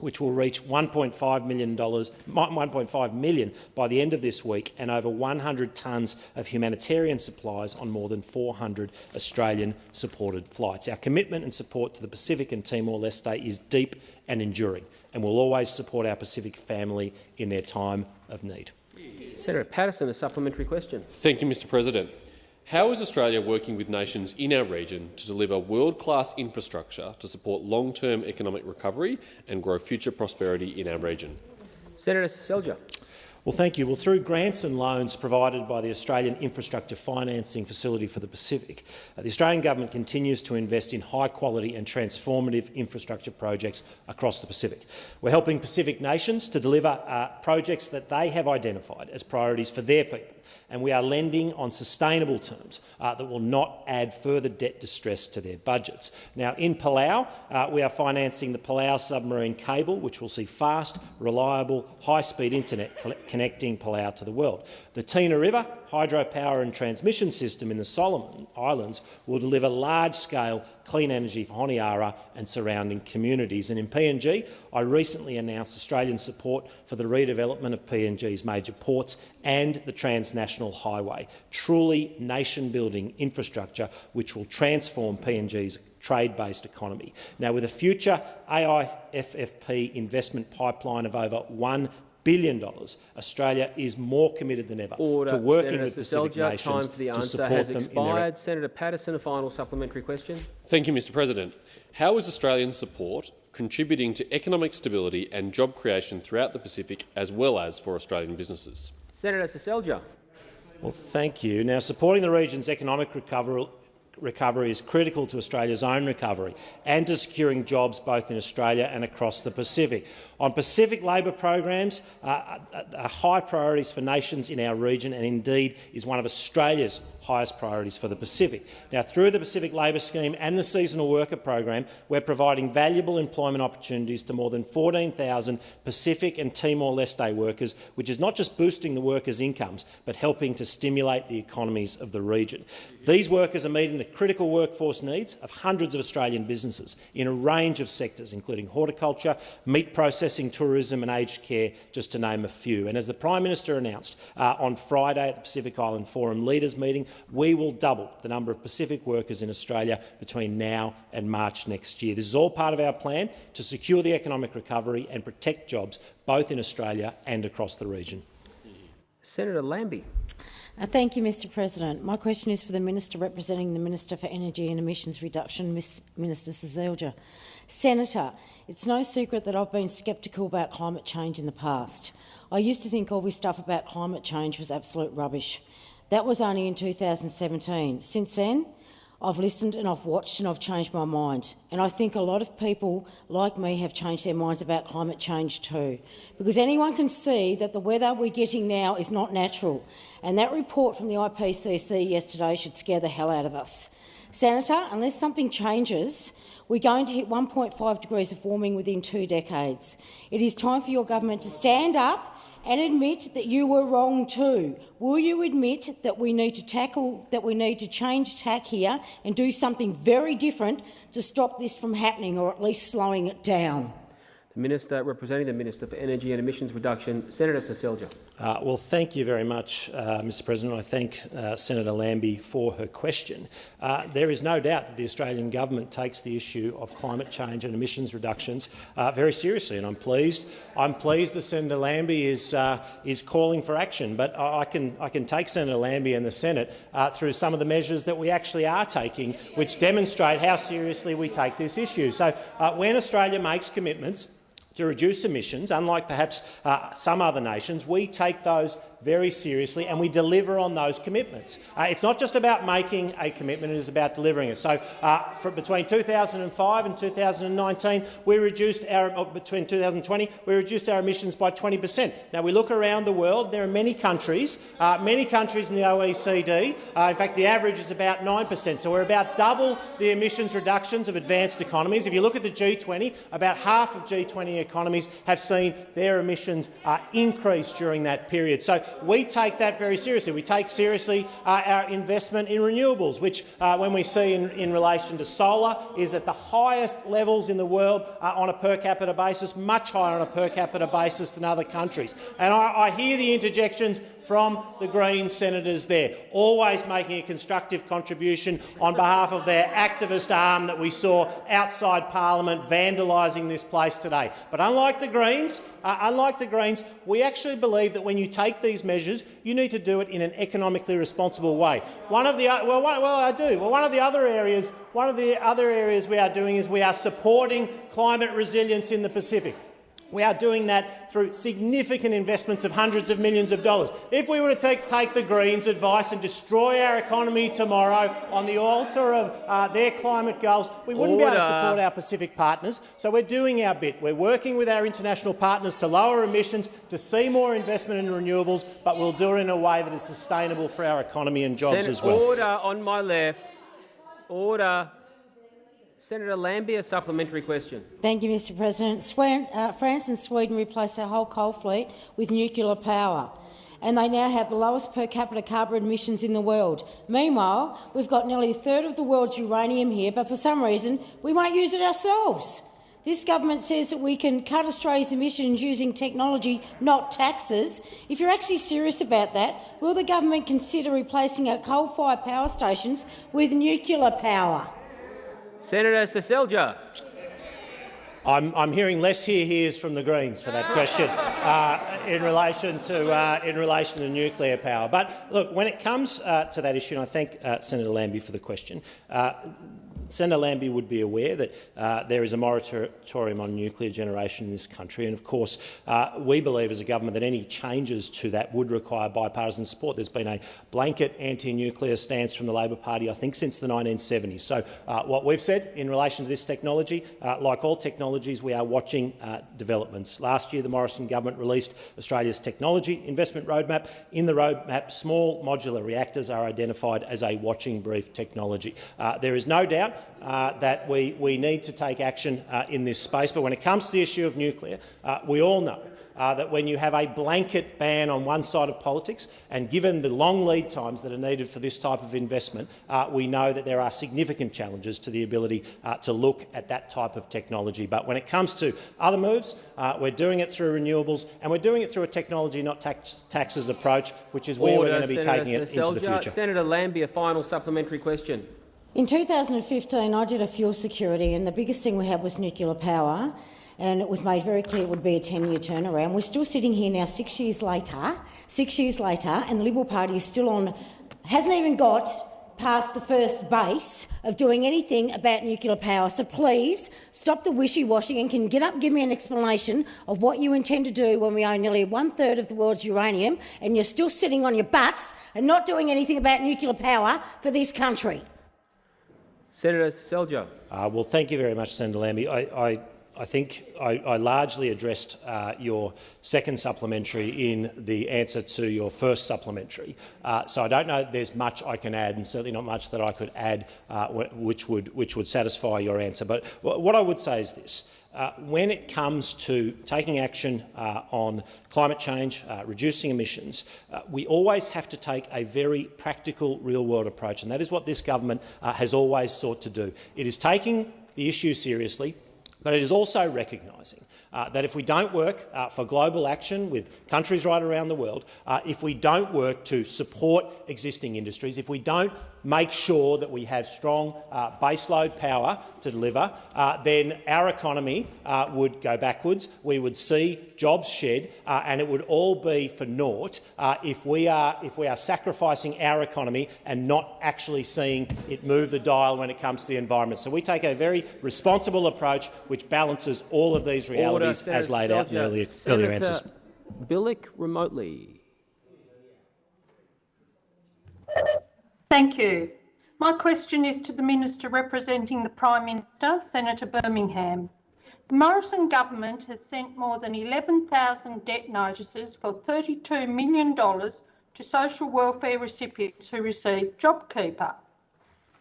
Speaker 14: which will reach $1.5 million, 1.5 million by the end of this week, and over 100 tonnes of humanitarian supplies on more than 400 Australian-supported flights. Our commitment and support to the Pacific and Timor-Leste is deep and enduring, and we will always support our Pacific family in their time of need.
Speaker 1: Senator Paterson, a supplementary question.
Speaker 13: Thank you, Mr President. How is Australia working with nations in our region to deliver world-class infrastructure to support long-term economic recovery and grow future prosperity in our region?
Speaker 1: Senator Seselja.
Speaker 14: Well, thank you. Well, through grants and loans provided by the Australian Infrastructure Financing Facility for the Pacific, uh, the Australian government continues to invest in high-quality and transformative infrastructure projects across the Pacific. We're helping Pacific nations to deliver uh, projects that they have identified as priorities for their people, and we are lending on sustainable terms uh, that will not add further debt distress to their budgets. Now, in Palau, uh, we are financing the Palau submarine cable, which will see fast, reliable, high-speed internet connecting Palau to the world. The Tina River hydropower and transmission system in the Solomon Islands will deliver large-scale clean energy for Honiara and surrounding communities. And in PNG, I recently announced Australian support for the redevelopment of PNG's major ports and the transnational highway, truly nation-building infrastructure which will transform PNG's trade-based economy. Now, with a future AIFFP investment pipeline of over $1 billion dollars, Australia is more committed than ever
Speaker 1: Order.
Speaker 14: to working
Speaker 1: Senator
Speaker 14: with Pacific
Speaker 1: Seselja,
Speaker 14: nations
Speaker 1: time for the
Speaker 14: to
Speaker 1: answer
Speaker 14: support
Speaker 1: has
Speaker 14: them
Speaker 1: expired.
Speaker 14: in their
Speaker 1: Senator Paterson, a final supplementary question.
Speaker 13: Thank you, Mr President. How is Australian support contributing to economic stability and job creation throughout the Pacific, as well as for Australian businesses?
Speaker 1: Senator Seselja.
Speaker 14: Well, thank you. Now, supporting the region's economic recovery recovery is critical to Australia's own recovery and to securing jobs both in Australia and across the Pacific. On Pacific labour programs uh, are uh, uh, high priorities for nations in our region and indeed is one of Australia's highest priorities for the Pacific. Now, through the Pacific Labour Scheme and the Seasonal Worker Program, we're providing valuable employment opportunities to more than 14,000 Pacific and Timor-Leste workers, which is not just boosting the workers' incomes, but helping to stimulate the economies of the region. These workers are meeting the critical workforce needs of hundreds of Australian businesses in a range of sectors, including horticulture, meat processing, tourism and aged care, just to name a few. And as the Prime Minister announced uh, on Friday at the Pacific Island Forum Leaders meeting, we will double the number of Pacific workers in Australia between now and March next year. This is all part of our plan to secure the economic recovery and protect jobs both in Australia and across the region.
Speaker 1: Senator Lambie.
Speaker 15: Uh, thank you, Mr President. My question is for the Minister representing the Minister for Energy and Emissions Reduction, Ms Minister Seselja. Senator, it's no secret that I've been sceptical about climate change in the past. I used to think all this stuff about climate change was absolute rubbish. That was only in 2017. Since then, I've listened and I've watched and I've changed my mind. And I think a lot of people like me have changed their minds about climate change too. Because anyone can see that the weather we're getting now is not natural. And that report from the IPCC yesterday should scare the hell out of us. Senator, unless something changes, we're going to hit 1.5 degrees of warming within two decades. It is time for your government to stand up and admit that you were wrong too. Will you admit that we need to tackle, that we need to change tack here and do something very different to stop this from happening, or at least slowing it down?
Speaker 1: The Minister representing the Minister for Energy and Emissions Reduction, Senator Seselja.
Speaker 14: Uh, well, thank you very much, uh, Mr President. I thank uh, Senator Lambie for her question. Uh, there is no doubt that the Australian government takes the issue of climate change and emissions reductions uh, very seriously, and I'm pleased. I'm pleased that Senator Lambie is uh, is calling for action. But I can I can take Senator Lambie and the Senate through some of the measures that we actually are taking, which demonstrate how seriously we take this issue. So, when Australia makes commitments to reduce emissions, unlike perhaps uh, some other nations, we take those very seriously and we deliver on those commitments. Uh, it's not just about making a commitment, it is about delivering it. So uh, between 2005 and 2019, we reduced our, uh, between 2020, we reduced our emissions by 20 per cent. Now, we look around the world, there are many countries, uh, many countries in the OECD, uh, in fact, the average is about 9 per cent. So we're about double the emissions reductions of advanced economies. If you look at the G20, about half of G20 economies have seen their emissions uh, increase during that period. So we take that very seriously. We take seriously uh, our investment in renewables, which, uh, when we see in, in, relation to solar, is at the highest levels in the world uh, on a per capita basis, much higher on a per capita basis than other countries. And I, I hear the interjections from the Green senators there, always making a constructive contribution on behalf of their activist arm that we saw outside parliament vandalising this place today. But unlike the Greens, uh, unlike the Greens, we actually believe that when you take these measures, you need to do it in an economically responsible way. One of the well, well, I do. Well, one of the other areas, one of the other areas we are doing is we are supporting climate resilience in the Pacific. We are doing that through significant investments of hundreds of millions of dollars. If we were to take, take the Greens' advice and destroy our economy tomorrow on the altar of uh, their climate goals, we wouldn't
Speaker 1: Order.
Speaker 14: be able to support our Pacific partners. So we're doing our bit. We're working with our international partners to lower emissions, to see more investment in renewables, but we'll do it in a way that is sustainable for our economy and jobs
Speaker 1: Sen-
Speaker 14: as well.
Speaker 1: Order on my left. Order. Senator Lambie, a supplementary question.
Speaker 15: Thank you, Mr President. Uh, France and Sweden replaced their whole coal fleet with nuclear power, and they now have the lowest per capita carbon emissions in the world. Meanwhile, we've got nearly a third of the world's uranium here, but for some reason we won't use it ourselves. This government says that we can cut Australia's emissions using technology, not taxes. If you're actually serious about that, will the government consider replacing our coal-fired power stations with nuclear power?
Speaker 1: Senator Seselja.
Speaker 14: I'm, I'm hearing less here hears from the Greens for that question uh, in relation to uh, in relation to nuclear power. But look, when it comes uh, to that issue, and I thank uh, Senator Lambie for the question. Senator Lambie would be aware that uh, there is a moratorium on nuclear generation in this country, and of course uh, we believe as a government that any changes to that would require bipartisan support. There's been a blanket anti-nuclear stance from the Labor Party, I think, since the 1970s. So uh, what we've said in relation to this technology, uh, like all technologies, we are watching uh, developments. Last year, the Morrison government released Australia's technology investment roadmap. In the roadmap, small modular reactors are identified as a watching brief technology. Uh, there is no doubt uh, that we, we need to take action uh, in this space. But when it comes to the issue of nuclear, uh, we all know uh, that when you have a blanket ban on one side of politics, and given the long lead times that are needed for this type of investment, uh, we know that there are significant challenges to the ability uh, to look at that type of technology. But when it comes to other moves, uh, we're doing it through renewables, and we're doing it through a technology, not tax taxes approach, which is where
Speaker 1: Order,
Speaker 14: we're going to be
Speaker 1: Senator
Speaker 14: taking it into the future.
Speaker 1: Senator Lambie, a final supplementary question.
Speaker 15: In 2015, I did a fuel security, and the biggest thing we had was nuclear power. And it was made very clear it would be a 10-year turnaround. We're still sitting here now, six years later, six years later, and the Liberal Party is still on, hasn't even got past the first base of doing anything about nuclear power. So please stop the wishy-washy and can get up give me an explanation of what you intend to do when we own nearly one-third of the world's uranium and you're still sitting on your butts and not doing anything about nuclear power for this country.
Speaker 1: Senator Seselja.
Speaker 14: Uh, well, thank you very much, Senator Lambie. I, I, I think I, I largely addressed uh, your second supplementary in the answer to your first supplementary. Uh, so I don't know there's much I can add, and certainly not much that I could add uh, which, would, which would satisfy your answer. But what I would say is this. Uh, when it comes to taking action uh, on climate change, uh, reducing emissions, uh, we always have to take a very practical, real-world approach, and that is what this government uh, has always sought to do. It is taking the issue seriously, but it is also recognising uh, that if we don't work uh, for global action with countries right around the world, uh, if we don't work to support existing industries, if we don't make sure that we have strong uh, baseload power to deliver, uh, then our economy uh, would go backwards. We would see jobs shed, uh, and it would all be for naught uh, if we are if we are sacrificing our economy and not actually seeing it move the dial when it comes to the environment. So we take a very responsible approach which balances all of these realities
Speaker 1: Order,
Speaker 14: as laid out in earlier,
Speaker 1: Senator
Speaker 14: earlier answers.
Speaker 1: Bilyk remotely.
Speaker 16: Thank you. My question is to the Minister representing the Prime Minister, Senator Birmingham. The Morrison government has sent more than 11,000 debt notices for $32 million to social welfare recipients who receive JobKeeper.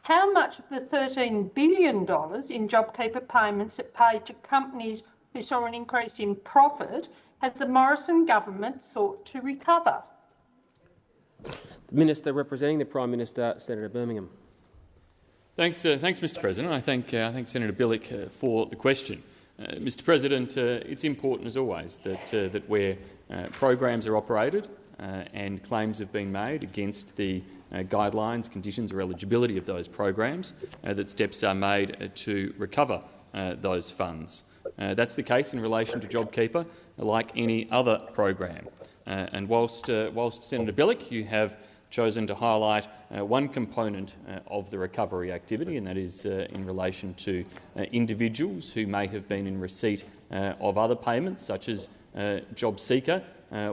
Speaker 16: How much of the $13 billion in JobKeeper payments it paid to companies who saw an increase in profit has the Morrison government sought to recover?
Speaker 1: The Minister representing the Prime Minister, Senator Birmingham.
Speaker 7: Thanks, uh, thanks Mr President. I thank, uh, I thank Senator Bilyk uh, for the question. Uh, Mr President, uh, it's important as always that, uh, that where programs are operated and claims have been made against the guidelines, conditions or eligibility of those programs, that steps are made to recover those funds. that's the case in relation to JobKeeper, like any other program. And whilst, whilst Senator Bilyk, you have chosen to highlight uh, one component uh, of the recovery activity, and that is uh, in relation to uh, individuals who may have been in receipt uh, of other payments, such as uh, JobSeeker,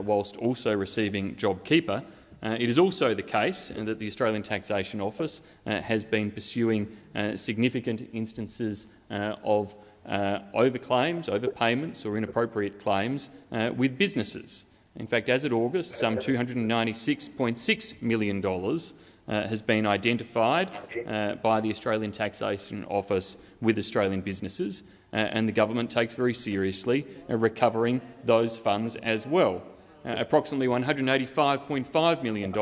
Speaker 7: whilst also receiving JobKeeper. it is also the case that the Australian Taxation Office has been pursuing significant instances of overclaims, overpayments or inappropriate claims with businesses. In fact, as of August, some $296.6 million uh, has been identified uh, by the Australian Taxation Office with Australian businesses, uh, and the government takes very seriously uh, recovering those funds as well. Uh, approximately $185.5 million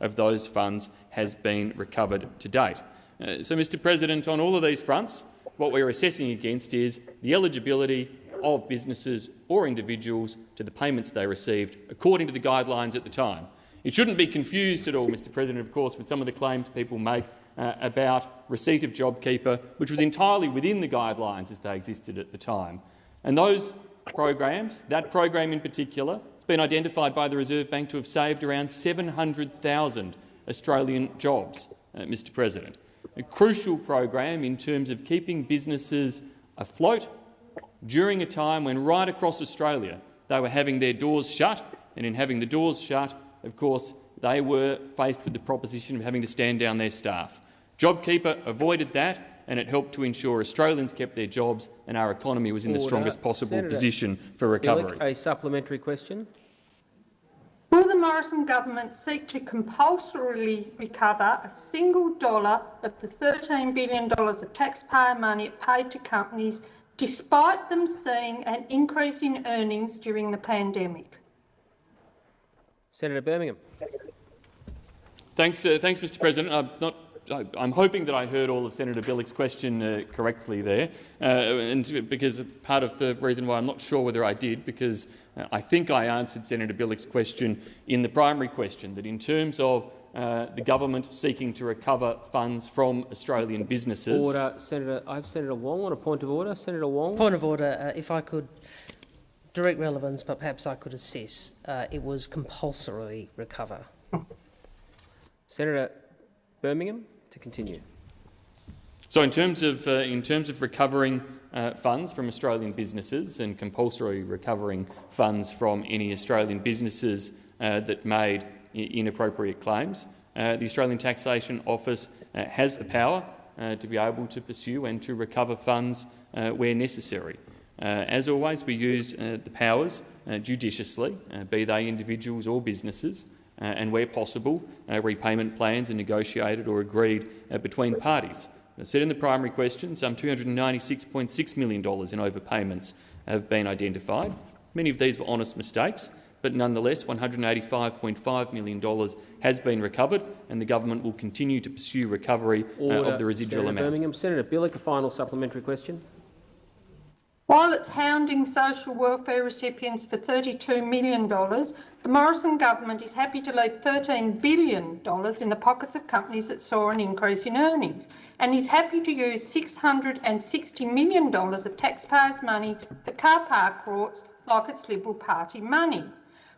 Speaker 7: of those funds has been recovered to date. Uh, so, Mr President, on all of these fronts, what we are assessing against is the eligibility of businesses or individuals to the payments they received according to the guidelines at the time. It shouldn't be confused at all, Mr President, of course, with some of the claims people make uh, about receipt of JobKeeper, which was entirely within the guidelines as they existed at the time. And those programs, that program in particular, has been identified by the Reserve Bank to have saved around 700,000 Australian jobs, uh, Mr President. A crucial program in terms of keeping businesses afloat during a time when right across Australia they were having their doors shut, and in having the doors shut, of course, they were faced with the proposition of having to stand down their staff. JobKeeper avoided that, and it helped to ensure Australians kept their jobs and our economy was in
Speaker 1: Order.
Speaker 7: the strongest possible
Speaker 1: Senator
Speaker 7: position for recovery.
Speaker 1: Bilyk, a supplementary question.
Speaker 16: Will the Morrison government seek to compulsorily recover a single dollar of the $13 billion of taxpayer money paid to companies despite them seeing an increase in earnings during the pandemic?
Speaker 1: Senator Birmingham.
Speaker 7: Thanks, uh, thanks, Mr. President. I'm not. I'm hoping that I heard all of Senator Bilyk's question uh, correctly there, uh, and because part of the reason why I'm not sure whether I did, because uh, I think I answered Senator Bilyk's question in the primary question, that in terms of uh, the government seeking to recover funds from Australian businesses.
Speaker 1: Order, Senator. I have Senator Wong on a point of order. Senator Wong.
Speaker 8: Point of order. Uh, if I could direct relevance, but perhaps I could assess. Uh, it was compulsorily recover.
Speaker 1: Senator Birmingham to continue.
Speaker 7: So, in terms of uh, in terms of recovering uh, funds from Australian businesses and compulsory recovering funds from any Australian businesses uh, that made inappropriate claims, uh, the Australian Taxation Office uh, has the power to be able to pursue and to recover funds where necessary. Uh, as always, we use uh, the powers uh, judiciously, be they individuals or businesses, and where possible, repayment plans are negotiated or agreed between parties. As said in the primary question, some $296.6 million in overpayments have been identified. Many of these were honest mistakes, but nonetheless $185.5 million has been recovered, and the government will continue to pursue recovery uh, of the residual
Speaker 1: Senator
Speaker 7: amount.
Speaker 1: Birmingham. Senator Bilyk, a final supplementary question.
Speaker 16: While it's hounding social welfare recipients for $32 million, the Morrison government is happy to leave $13 billion in the pockets of companies that saw an increase in earnings and is happy to use $660 million of taxpayers' money for car park rorts like it's Liberal Party money.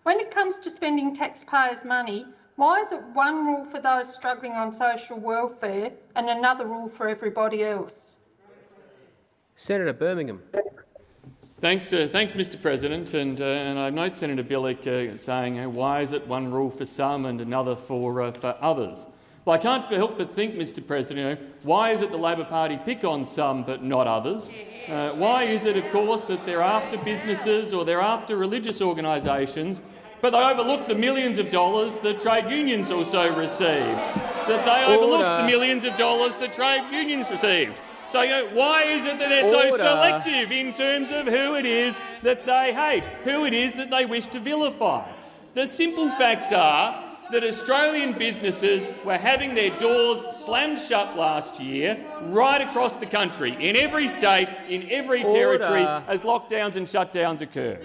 Speaker 16: When it comes to spending taxpayers' money, why is it one rule for those struggling on social welfare and another rule for everybody else?
Speaker 1: Senator Birmingham.
Speaker 7: Thanks, uh, thanks, Mr. President. And, uh, and I note Senator Bilyk uh, saying, uh, "Why is it one rule for some and another for uh, for others?" Well, I can't help but think, Mr. President, you know, why is it the Labor Party pick on some but not others? Uh, why is it, of course, that they're after businesses or they're after religious organisations, but they overlook the millions of dollars that trade unions also received? That they overlook the millions of dollars that trade unions received? So you know, why is it that they're so selective in terms of who it is that they hate, who it is that they wish to vilify? The simple facts are that Australian businesses were having their doors slammed shut last year right across the country, in every state, in every territory, as lockdowns and shutdowns occur.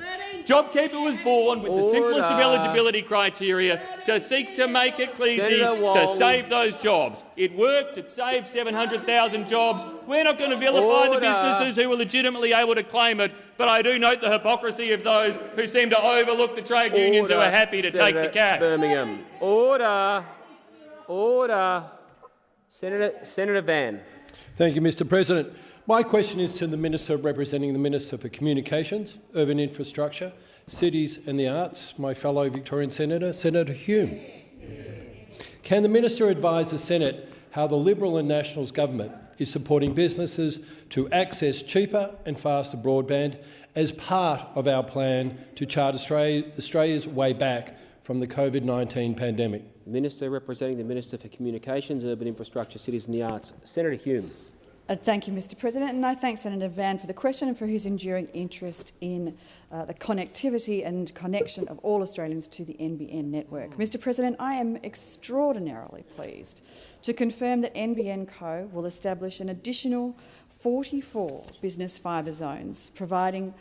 Speaker 7: JobKeeper was born with the simplest of eligibility criteria to seek to make it easy to save those jobs. It worked. It saved 700,000 jobs. We're not going to vilify the businesses who were legitimately able to claim it, but I do note the hypocrisy of those who seem to overlook the trade unions who are happy to
Speaker 1: Senator
Speaker 7: take the cash.
Speaker 1: Birmingham. Order. Order. Senator, Senator Van.
Speaker 9: Thank you, Mr President. My question is to the Minister representing the Minister for Communications, Urban Infrastructure, Cities and the Arts, my fellow Victorian Senator, Senator Hume. Can the Minister advise the Senate how the Liberal and Nationals government is supporting businesses to access cheaper and faster broadband as part of our plan to chart Australia, Australia's way back from the COVID-19 pandemic?
Speaker 1: Minister representing the Minister for Communications, Urban Infrastructure, Cities and the Arts, Senator Hume.
Speaker 10: Uh, thank you, Mr President, and I thank Senator Van for the question and for his enduring interest in uh, the connectivity and connection of all Australians to the NBN network. Mr President, I am extraordinarily pleased to confirm that NBN Co will establish an additional 44 business fibre zones, providing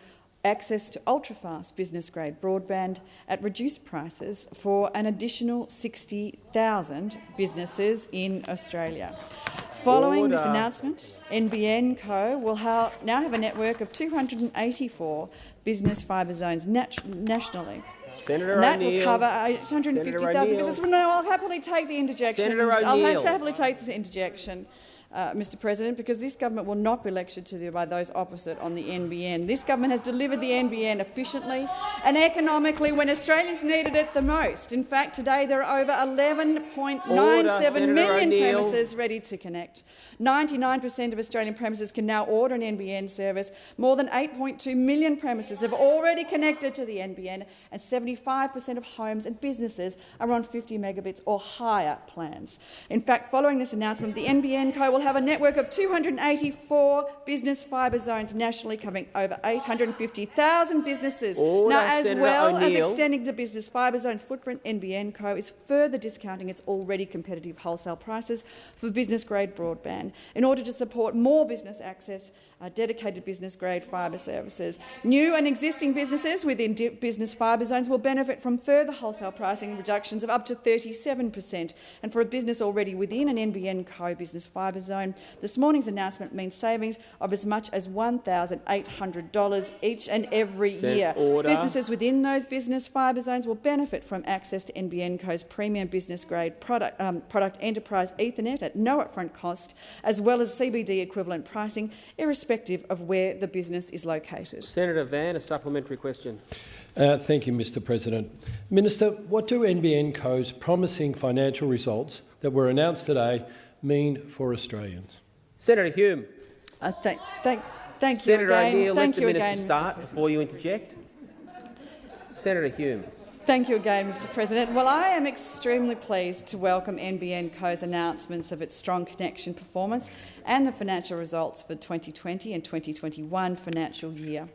Speaker 10: access to ultra-fast business-grade broadband at reduced prices for an additional 60,000 businesses in Australia. Following
Speaker 1: Order.
Speaker 10: this announcement, NBN Co will ha now have a network of 284 business fibre zones nat nationally.
Speaker 1: Senator
Speaker 10: that will cover
Speaker 1: Senator
Speaker 10: 850,000 businesses. Well, no, I'll happily take the interjection. I'll happily take this interjection. Uh, Mr President, because this government will not be lectured to the, by those opposite on the NBN. This government has delivered the NBN efficiently and economically when Australians needed it the most. In fact, today there are over 11.97
Speaker 1: Senator
Speaker 10: million premises ready to connect. 99 per cent of Australian premises can now order an NBN service. More than 8.2 million premises have already connected to the NBN, and 75 per cent of homes and businesses are on 50 megabits or higher plans. In fact, following this announcement, the NBN Co will have a network of 284 business fibre zones nationally, covering over 850,000 businesses.
Speaker 1: Order,
Speaker 10: now, as
Speaker 1: Senator
Speaker 10: well as extending the business fibre zones footprint, NBN Co is further discounting its already competitive wholesale prices for business-grade broadband in order to support more business access, uh, dedicated business-grade fibre services. New and existing businesses within business fibre zones will benefit from further wholesale pricing reductions of up to 37 per cent. And for a business already within an NBN Co business fibre zone, this morning's announcement means savings of as much as $1,800 each and every
Speaker 1: Sen-
Speaker 10: year.
Speaker 1: order.
Speaker 10: Businesses within those business fibre zones will benefit from access to NBN Co's premium business-grade product, um, product enterprise Ethernet at no upfront cost, as well as CBD equivalent pricing, irrespective of where the business is located.
Speaker 1: Senator Van, a supplementary question.
Speaker 9: Uh, thank you, Mr President. Minister, what do NBN Co's promising financial results that were announced today mean for Australians?
Speaker 1: Senator Hume.
Speaker 10: Uh, thank, thank, thank you
Speaker 1: Senator
Speaker 10: again.
Speaker 1: O'Neill,
Speaker 10: thank
Speaker 1: let the minister
Speaker 10: again,
Speaker 1: start before you interject. Senator Hume.
Speaker 10: Thank you again, Mr President. Well, I am extremely pleased to welcome NBN Co's announcements of its strong connection performance and the financial results for 2020 and 2021 financial year.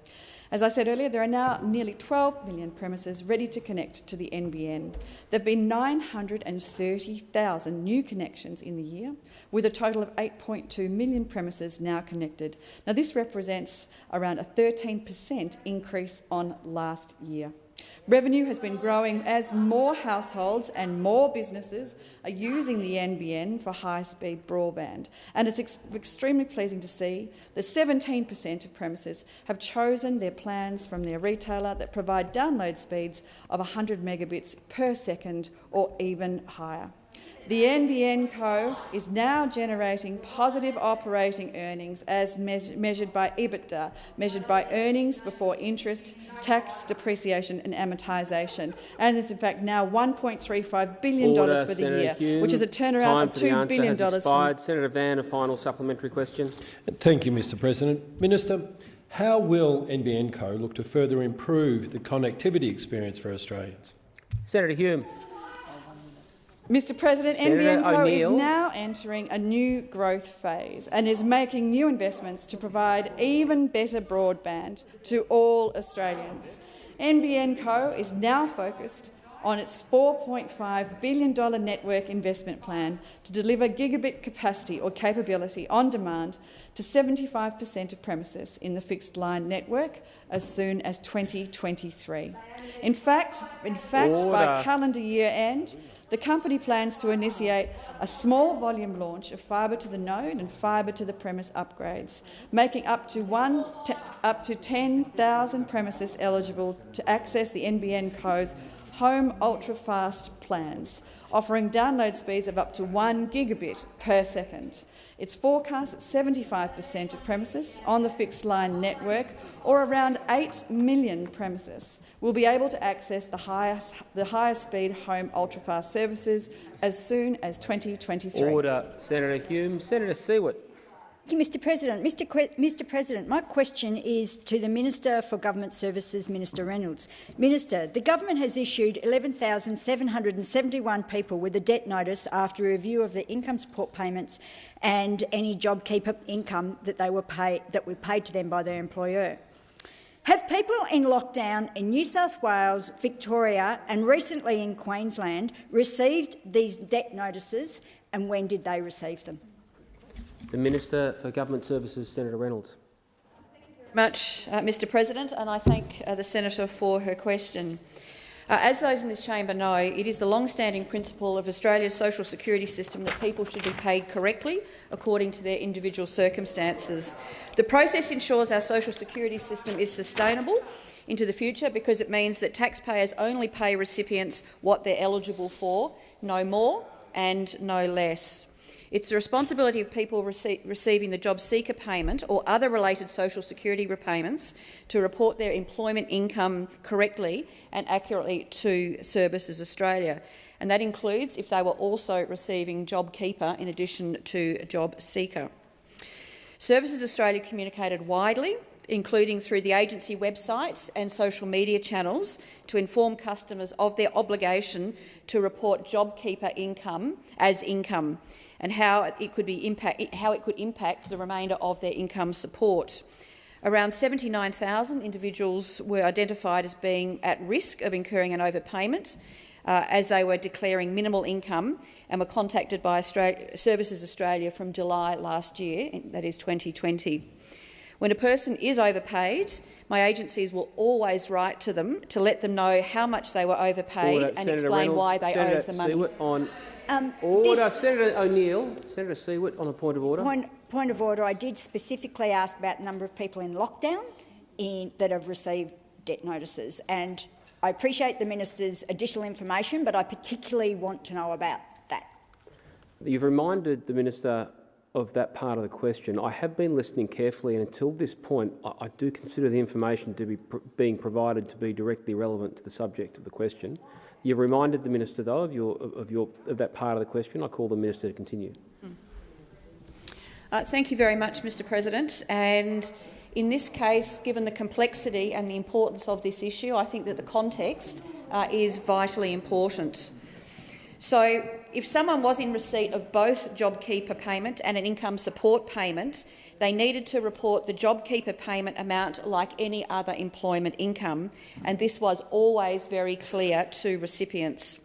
Speaker 10: As I said earlier, there are now nearly 12 million premises ready to connect to the NBN. There have been 930,000 new connections in the year, with a total of 8.2 million premises now connected. Now, this represents around a 13 per cent increase on last year. Revenue has been growing as more households and more businesses are using the NBN for high-speed broadband. And it's ex extremely pleasing to see that 17 per cent of premises have chosen their plans from their retailer that provide download speeds of 100 megabits per second or even higher. The NBN Co is now generating positive operating earnings as meas measured by EBITDA, measured by earnings before interest, tax, depreciation and amortisation, and is in fact now $1.35 billion
Speaker 1: Order,
Speaker 10: for the
Speaker 1: Senator
Speaker 10: year,
Speaker 1: Hume.
Speaker 10: which is a turnaround
Speaker 1: Time
Speaker 10: of
Speaker 1: for the
Speaker 10: $2
Speaker 1: answer
Speaker 10: billion
Speaker 1: has
Speaker 10: from
Speaker 1: expired. Senator Van, a final supplementary question.
Speaker 9: Thank you, Mr President. Minister, how will NBN Co look to further improve the connectivity experience for Australians?
Speaker 1: Senator Hume.
Speaker 10: Mr President, NBN Co is now entering a new growth phase and is making new investments to provide even better broadband to all Australians. NBN Co is now focused on its $4.5 billion network investment plan to deliver gigabit capacity or capability on demand to 75 per cent of premises in the fixed line network as soon as 2023. In fact, in fact by calendar year end, the company plans to initiate a small volume launch of fibre to the node and fibre to the premise upgrades, making up to one up to 10,000 premises eligible to access the NBN Co's home ultra-fast plans, offering download speeds of up to 1 gigabit per second. It's forecast that 75 per cent of premises on the fixed line network, or around 8 million premises, will be able to access the highest, the highest speed home ultrafast services as soon as 2023.
Speaker 1: Order. Senator Hume. Senator Siewert.
Speaker 17: Mr President. Mr, Mr President, my question is to the Minister for Government Services, Minister Reynolds. Minister, the government has issued 11,771 people with a debt notice after a review of the income support payments and any JobKeeper income that, they were that were paid to them by their employer. Have people in lockdown in New South Wales, Victoria and recently in Queensland received these debt notices and when did they receive them?
Speaker 1: The Minister for Government Services, Senator Reynolds.
Speaker 18: much, uh, Mr President, and I thank uh, the senator for her question. Uh, as those in this chamber know, it is the long-standing principle of Australia's social security system that people should be paid correctly according to their individual circumstances. The process ensures our social security system is sustainable into the future because it means that taxpayers only pay recipients what they're eligible for, no more and no less. It's the responsibility of people rece receiving the job seeker payment or other related social security repayments to report their employment income correctly and accurately to Services Australia. And that includes if they were also receiving JobKeeper in addition to Job Seeker. Services Australia communicated widely including through the agency websites and social media channels, to inform customers of their obligation to report JobKeeper income as income and how it could, be impact, how it could impact the remainder of their income support. Around 79,000 individuals were identified as being at risk of incurring an overpayment uh, as they were declaring minimal income and were contacted by Australia, Services Australia from July last year, that is 2020. When a person is overpaid, my agencies will always write to them to let them know how much they were overpaid
Speaker 1: Order.
Speaker 18: and
Speaker 1: Senator
Speaker 18: explain
Speaker 1: Reynolds,
Speaker 18: why they
Speaker 1: Senator
Speaker 18: owe the money.
Speaker 1: On
Speaker 17: Um,
Speaker 1: order. Senator O'Neill. Senator Siewert on a point of order.
Speaker 17: Point, point of order. I did specifically ask about the number of people in lockdown in, that have received debt notices, and I appreciate the minister's additional information, but I particularly want to know about that.
Speaker 1: You've reminded the minister of that part of the question. I have been listening carefully, and until this point, I, I do consider the information to be pr being provided to be directly relevant to the subject of the question. You've reminded the minister, though, of, your, of, your, of that part of the question. I call the minister to continue.
Speaker 18: Uh, thank you very much, Mr President. And in this case, given the complexity and the importance of this issue, I think that the context uh, is vitally important. So if someone was in receipt of both JobKeeper payment and an income support payment, they needed to report the JobKeeper payment amount like any other employment income, and this was always very clear to recipients.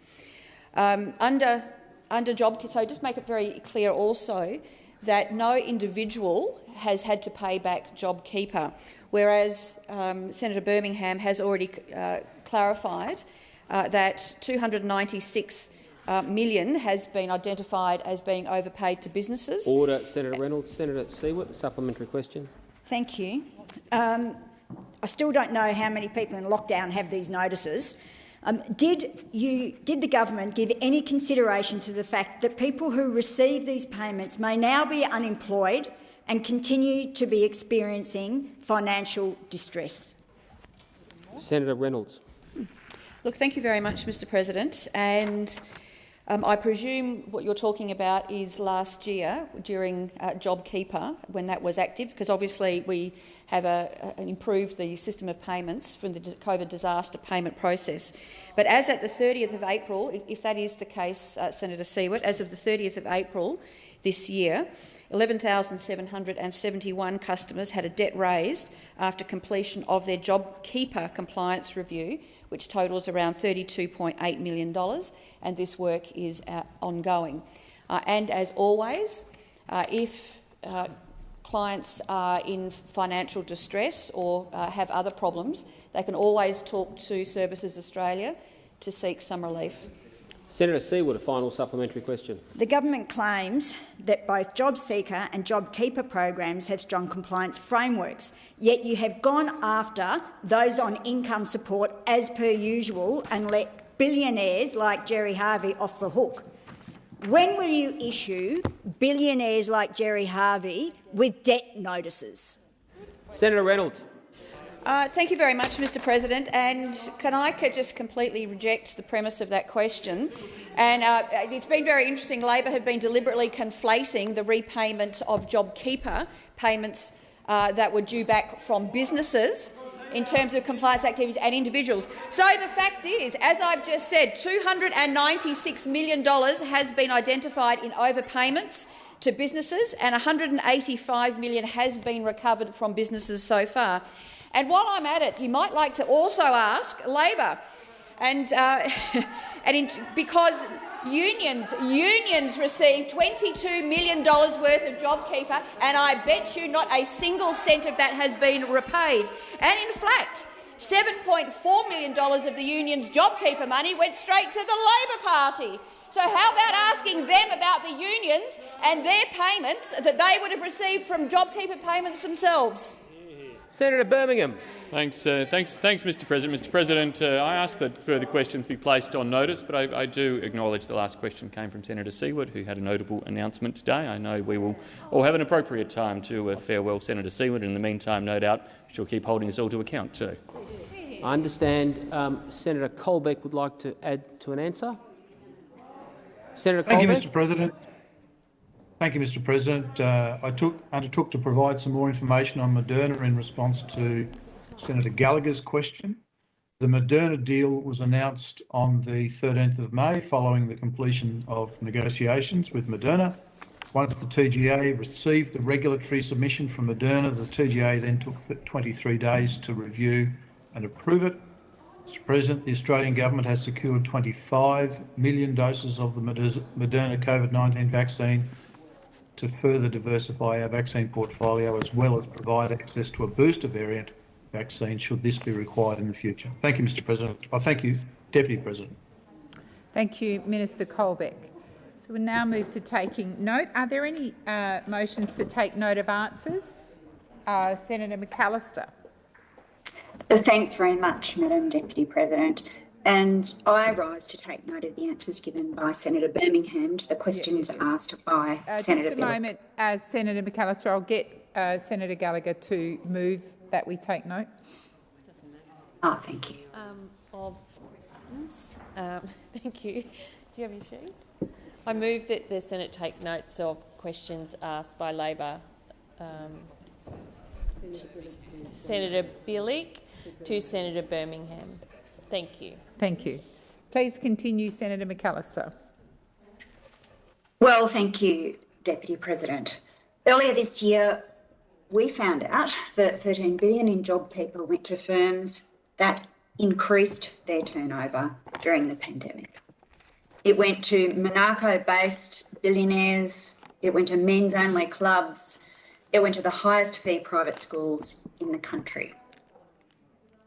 Speaker 18: Um, under, under JobKeeper, so just make it very clear also that no individual has had to pay back JobKeeper, whereas um, Senator Birmingham has already uh, clarified uh, that 296 uh, million has been identified as being overpaid to businesses.
Speaker 1: Order. Senator Reynolds. Senator Siewert, supplementary question.
Speaker 17: Thank you. Um, I still don't know how many people in lockdown have these notices. Um, did, you, did the government give any consideration to the fact that people who receive these payments may now be unemployed and continue to be experiencing financial distress?
Speaker 1: Senator Reynolds.
Speaker 18: Look, thank you very much, Mr President. And um, I presume what you're talking about is last year during uh, JobKeeper, when that was active, because obviously we have a, a, improved the system of payments from the COVID disaster payment process. But as at the 30th of April, if that is the case, uh, Senator Siewert, as of the 30th of April this year, 11,771 customers had a debt raised after completion of their JobKeeper compliance review, which totals around $32.8 million, and this work is uh, ongoing. Uh, and as always, uh, if uh, clients are in financial distress or uh, have other problems, they can always talk to Services Australia to seek some relief.
Speaker 1: Senator Siewert, a final supplementary question.
Speaker 17: The government claims that both JobSeeker and JobKeeper programs have strong compliance frameworks, yet you have gone after those on income support as per usual and let billionaires like Gerry Harvey off the hook. When will you issue billionaires like Gerry Harvey with debt notices?
Speaker 1: Senator Reynolds.
Speaker 18: Uh, thank you very much, Mr President. And can I just completely reject the premise of that question? And uh, it's been very interesting. Labor have been deliberately conflating the repayment of JobKeeper payments uh, that were due back from businesses in terms of compliance activities and individuals. So the fact is, as I've just said, $296 million has been identified in overpayments to businesses and 185 million has been recovered from businesses so far. And while I'm at it, you might like to also ask Labor, and, uh, and in, because Unions, unions receive $22 million worth of JobKeeper, and I bet you not a single cent of that has been repaid. And in fact, $7.4 million of the union's JobKeeper money went straight to the Labor Party. So how about asking them about the unions and their payments that they would have received from JobKeeper payments themselves?
Speaker 1: Senator Birmingham.
Speaker 7: Thanks, uh, thanks, thanks, Mr. President. Mr. President, uh, I ask that further questions be placed on notice, but I, I, do acknowledge the last question came from Senator Siewert, who had a notable announcement today. I know we will all have an appropriate time to uh, farewell Senator Siewert. In the meantime, no doubt she'll keep holding us all to account too.
Speaker 1: I understand um, Senator Colbeck would like to add to an answer. Senator
Speaker 4: Thank
Speaker 1: Colbeck.
Speaker 4: you, Mr. President. Thank you, Mr. President. Uh, I took, undertook to provide some more information on Moderna in response to Senator Gallagher's question. The Moderna deal was announced on the 13th of May following the completion of negotiations with Moderna. Once the TGA received the regulatory submission from Moderna, the TGA then took 23 days to review and approve it. Mr President, the Australian government has secured 25 million doses of the Moderna COVID-19 vaccine to further diversify our vaccine portfolio as well as provide access to a booster variant vaccine should this be required in the future. Thank you, Mr President. I oh, thank you, Deputy President.
Speaker 19: Thank you, Minister Colbeck. So we now move to taking note. Are there any uh, motions to take note of answers? Uh, Senator McAllister.
Speaker 20: Thanks very much, Madam Deputy President. And I rise to take note of the answers given by Senator Birmingham to the questions yeah, asked by
Speaker 19: uh,
Speaker 20: Senator
Speaker 19: Just a moment, as Senator McAllister. I'll get uh, Senator Gallagher to move that we take note?
Speaker 20: Oh, thank you.
Speaker 3: Um, of um, thank you. Do you have your sheet? I move that the Senate take notes of questions asked by Labor um, Senator Bilyk to Senator Birmingham. Thank you.
Speaker 19: Thank you. Please continue, Senator McAllister.
Speaker 20: Well, thank you, Deputy President. Earlier this year, we found out that 13 billion in JobKeeper went to firms that increased their turnover during the pandemic. It went to Monaco-based billionaires, it went to men's-only clubs, it went to the highest fee private schools in the country.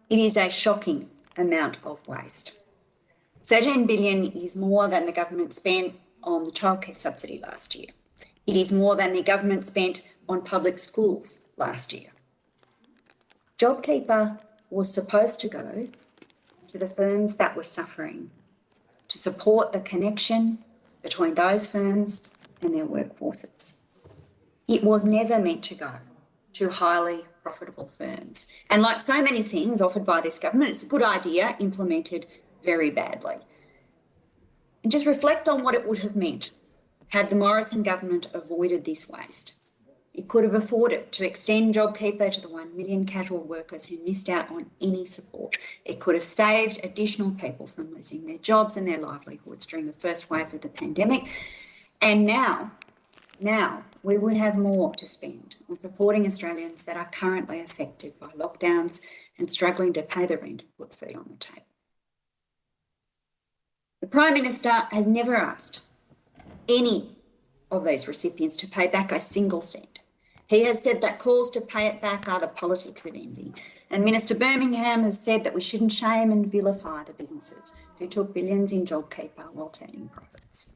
Speaker 20: It is a shocking amount of waste. 13 billion is more than the government spent on the childcare subsidy last year. It is more than the government spent on public schools last year. JobKeeper was supposed to go to the firms that were suffering to support the connection between those firms and their workforces. It was never meant to go to highly profitable firms. And like so many things offered by this government, it's a good idea implemented very badly. And just reflect on what it would have meant had the Morrison government avoided this waste. It could have afforded to extend JobKeeper to the 1 million casual workers who missed out on any support. It could have saved additional people from losing their jobs and their livelihoods during the first wave of the pandemic. And now, now we would have more to spend on supporting Australians that are currently affected by lockdowns and struggling to pay the rent and put food on the table. The Prime Minister has never asked any of these recipients to pay back a single cent. He has said that calls to pay it back are the politics of envy. And Minister Birmingham has said that we shouldn't shame and vilify the businesses who took billions in JobKeeper while turning profits.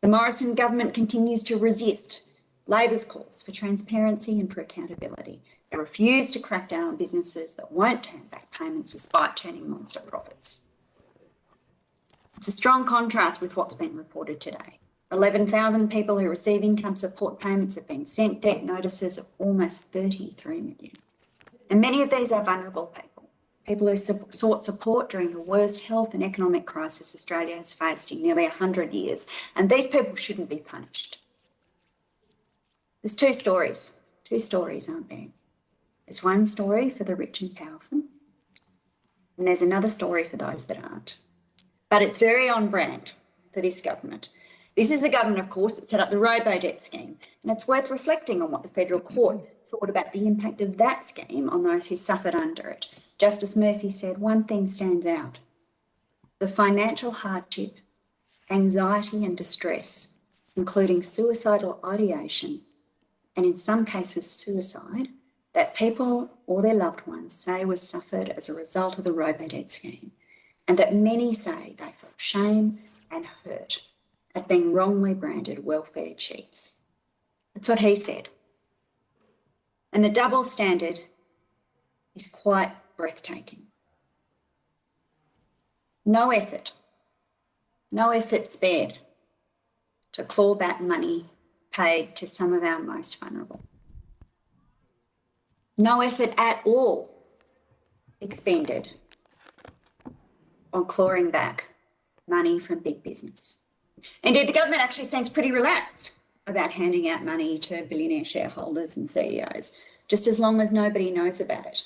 Speaker 20: The Morrison government continues to resist Labor's calls for transparency and for accountability. They refuse to crack down on businesses that won't turn back payments despite turning monster profits. It's a strong contrast with what's been reported today. 11,000 people who receive income support payments have been sent debt notices of almost 33 million. And many of these are vulnerable people, people who sought support during the worst health and economic crisis Australia has faced in nearly 100 years. And these people shouldn't be punished. There's two stories, two stories, aren't there? There's one story for the rich and powerful, and there's another story for those that aren't. But it's very on brand for this government this is the government, of course, that set up the robo-debt scheme, and it's worth reflecting on what the federal court thought about the impact of that scheme on those who suffered under it. Justice Murphy said one thing stands out. The financial hardship, anxiety and distress, including suicidal ideation, and in some cases suicide, that people or their loved ones say was suffered as a result of the robo-debt scheme, and that many say they felt shame and hurt at being wrongly branded welfare cheats. That's what he said. And the double standard is quite breathtaking. No effort, no effort spared to claw back money paid to some of our most vulnerable. No effort at all expended on clawing back money from big business. Indeed, the government actually seems pretty relaxed about handing out money to billionaire shareholders and CEOs, just as long as nobody knows about it.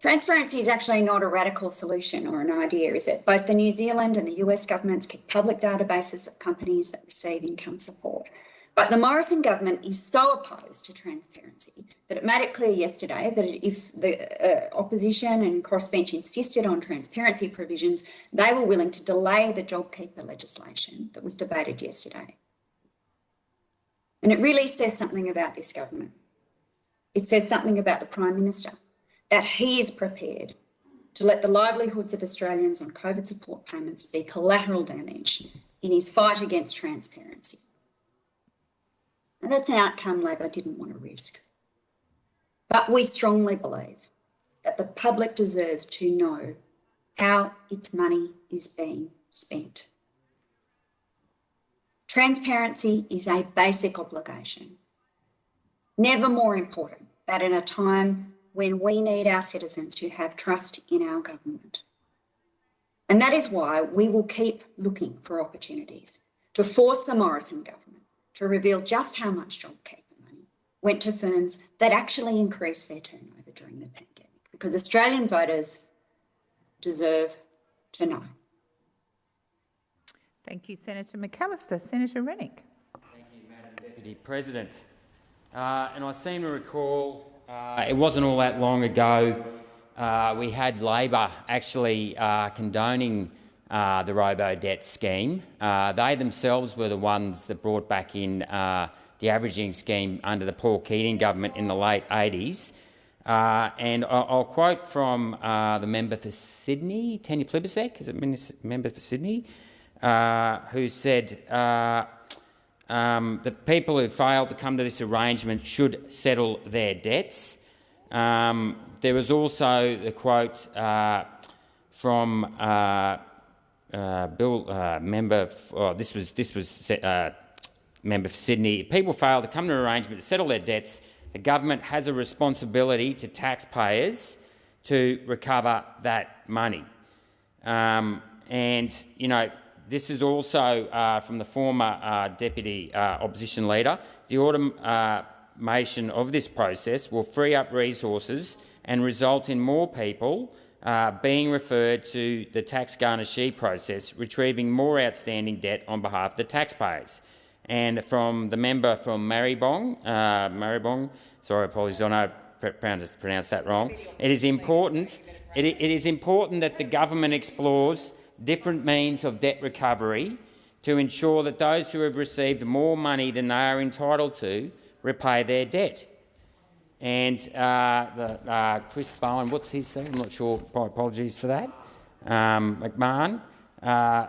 Speaker 20: Transparency is actually not a radical solution or an idea, is it? Both the New Zealand and the US governments keep public databases of companies that receive income support. But the Morrison government is so opposed to transparency that it made it clear yesterday that if the uh, opposition and crossbench insisted on transparency provisions, they were willing to delay the JobKeeper legislation that was debated yesterday. And it really says something about this government. It says something about the Prime Minister, that he is prepared to let the livelihoods of Australians on COVID support payments be collateral damage in his fight against transparency. And that's an outcome Labor didn't want to risk. But we strongly believe that the public deserves to know how its money is being spent. Transparency is a basic obligation. Never more important than in a time when we need our citizens to have trust in our government. And that is why we will keep looking for opportunities to force the Morrison government to reveal just how much JobKeeper money went to firms that actually increased their turnover during the pandemic, because Australian voters deserve to know.
Speaker 19: Thank you, Senator McAllister. Senator Rennick.
Speaker 21: Thank you, Madam Deputy President. Uh, and I seem to recall uh, it wasn't all that long ago uh, we had Labor actually uh, condoning uh, the robo-debt scheme. They themselves were the ones that brought back in the averaging scheme under the Paul Keating government in the late 80s. Uh, and I'll, I'll, quote from uh, the member for Sydney, Tanya Plibersek, is it member for Sydney, uh, who said um, that people who failed to come to this arrangement should settle their debts. Um, there was also the quote from uh, Bill uh, member. Oh, this was this was uh, member for Sydney. People fail to come to an arrangement to settle their debts, the government has a responsibility to taxpayers to recover that money. Um, and you know, this is also uh, from the former uh, deputy uh, opposition leader. The automation of this process will free up resources and result in more people uh, being referred to the tax garnishee process, retrieving more outstanding debt on behalf of the taxpayers. And from the member from Maribong, uh, Maribong, sorry, apologies, I know pronounced that wrong. It is important. It, it is important that the government explores different means of debt recovery to ensure that those who have received more money than they are entitled to repay their debt. And uh, the, uh, Chris Bowen, what's his name? I'm not sure. Apologies for that. Um, McMahon. Uh,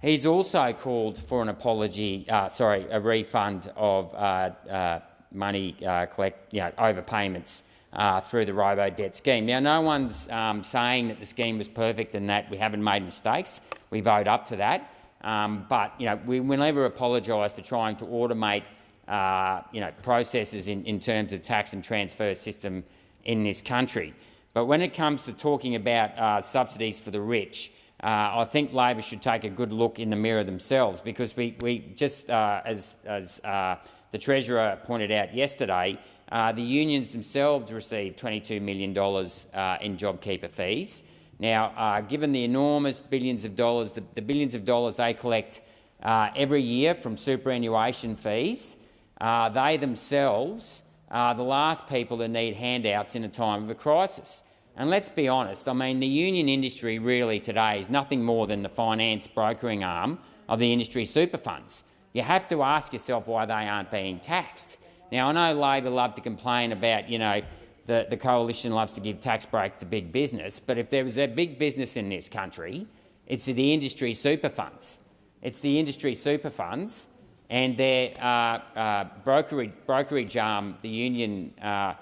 Speaker 21: he's also called for an apology, uh, sorry, a refund of uh, uh, money collect, you know, overpayments uh, through the robo debt scheme. Now, no one's um, saying that the scheme was perfect and that we haven't made mistakes. We vote up to that. Um, but you know, we will never apologise for trying to automate uh, you know, processes in, in terms of tax and transfer system in this country. But when it comes to talking about uh, subsidies for the rich, uh, I think Labor should take a good look in the mirror themselves because we, we just, uh, as, as uh, the Treasurer pointed out yesterday, uh, the unions themselves received $22 million uh, in JobKeeper fees. Now, uh, given the enormous billions of dollars, the, the billions of dollars they collect every year from superannuation fees, they themselves are the last people to need handouts in a time of a crisis. And let's be honest, I mean, the union industry really today is nothing more than the finance brokering arm of the industry super funds. You have to ask yourself why they aren't being taxed. Now, I know Labor love to complain about, you know, the, the coalition loves to give tax breaks to big business, but if there was a big business in this country, it's the industry super funds. It's the industry super funds and their uh, uh, brokerage, brokerage arm, the, union, uh,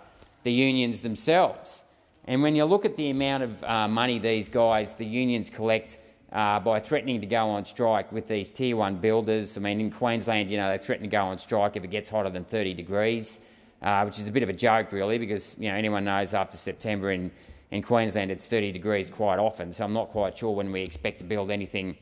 Speaker 21: the unions themselves. And when you look at the amount of uh, money these guys, the unions collect uh, by threatening to go on strike with these tier one builders. I mean, in Queensland, you know, they threaten to go on strike if it gets hotter than 30 degrees, uh, which is a bit of a joke, really, because you know anyone knows after September in in Queensland it's 30 degrees quite often. So I'm not quite sure when we expect to build anything,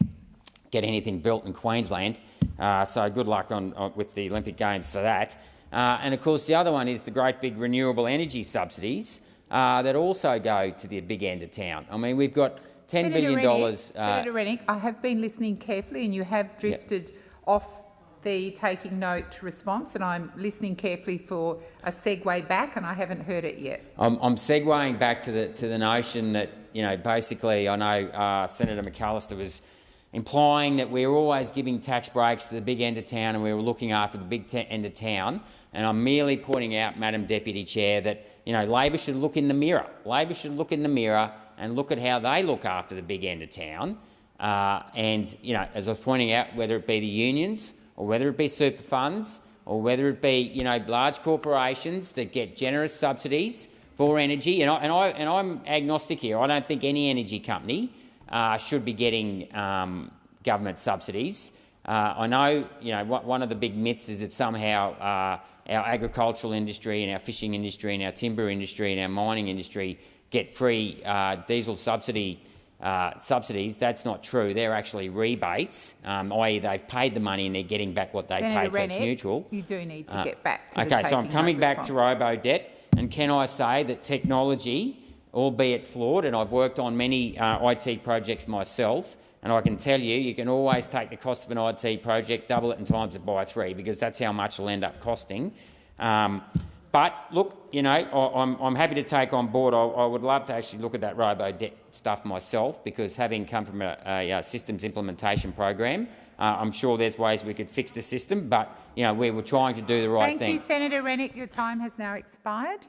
Speaker 21: get anything built in Queensland. Uh, so good luck on, on, with the Olympic Games for that. Uh, and of course, the other one is the great big renewable energy subsidies uh, that also go to the big end of town. I mean, we've got ten Senator billion dollars.
Speaker 19: Uh, Senator Rennick, I have been listening carefully, and you have drifted off the taking note response, and I'm listening carefully for a segue back, and I haven't heard it yet.
Speaker 21: I'm, I'm segueing back to the to the notion that you know basically I know uh, Senator McAllister was implying that we're always giving tax breaks to the big end of town and we were looking after the big end of town. And I'm merely pointing out, Madam Deputy Chair, that you know, Labor should look in the mirror. Labor should look in the mirror and look at how they look after the big end of town. Uh, and, you know, as I was pointing out, whether it be the unions or whether it be super funds or whether it be, you know, large corporations that get generous subsidies for energy, and, I, and, I, and I'm agnostic here. I don't think any energy company uh, should be getting um, government subsidies. Uh, I know, you know, one of the big myths is that somehow uh, our agricultural industry and our fishing industry and our timber industry and our mining industry get free uh, diesel subsidy uh, subsidies. That's not true. They're actually rebates, um, i.e. they've paid the money and they're getting back what they
Speaker 19: Senator
Speaker 21: paid, so it's neutral.
Speaker 19: You do need to uh, get back to
Speaker 21: Okay, so I'm coming back to robo-debt, and can I say that technology, albeit flawed, and I've worked on many uh, IT projects myself, and I can tell you, you can always take the cost of an IT project, double it and times it by three, because that's how much it'll end up costing. Um, but look, you know, I, am I'm happy to take on board. I, I, would love to actually look at that robo debt stuff myself, because having come from a, a, a systems implementation program, uh, I'm sure there's ways we could fix the system. But you know, we were trying to do the right
Speaker 19: Thank
Speaker 21: thing.
Speaker 19: Thank you, Senator Rennick. Your time has now expired.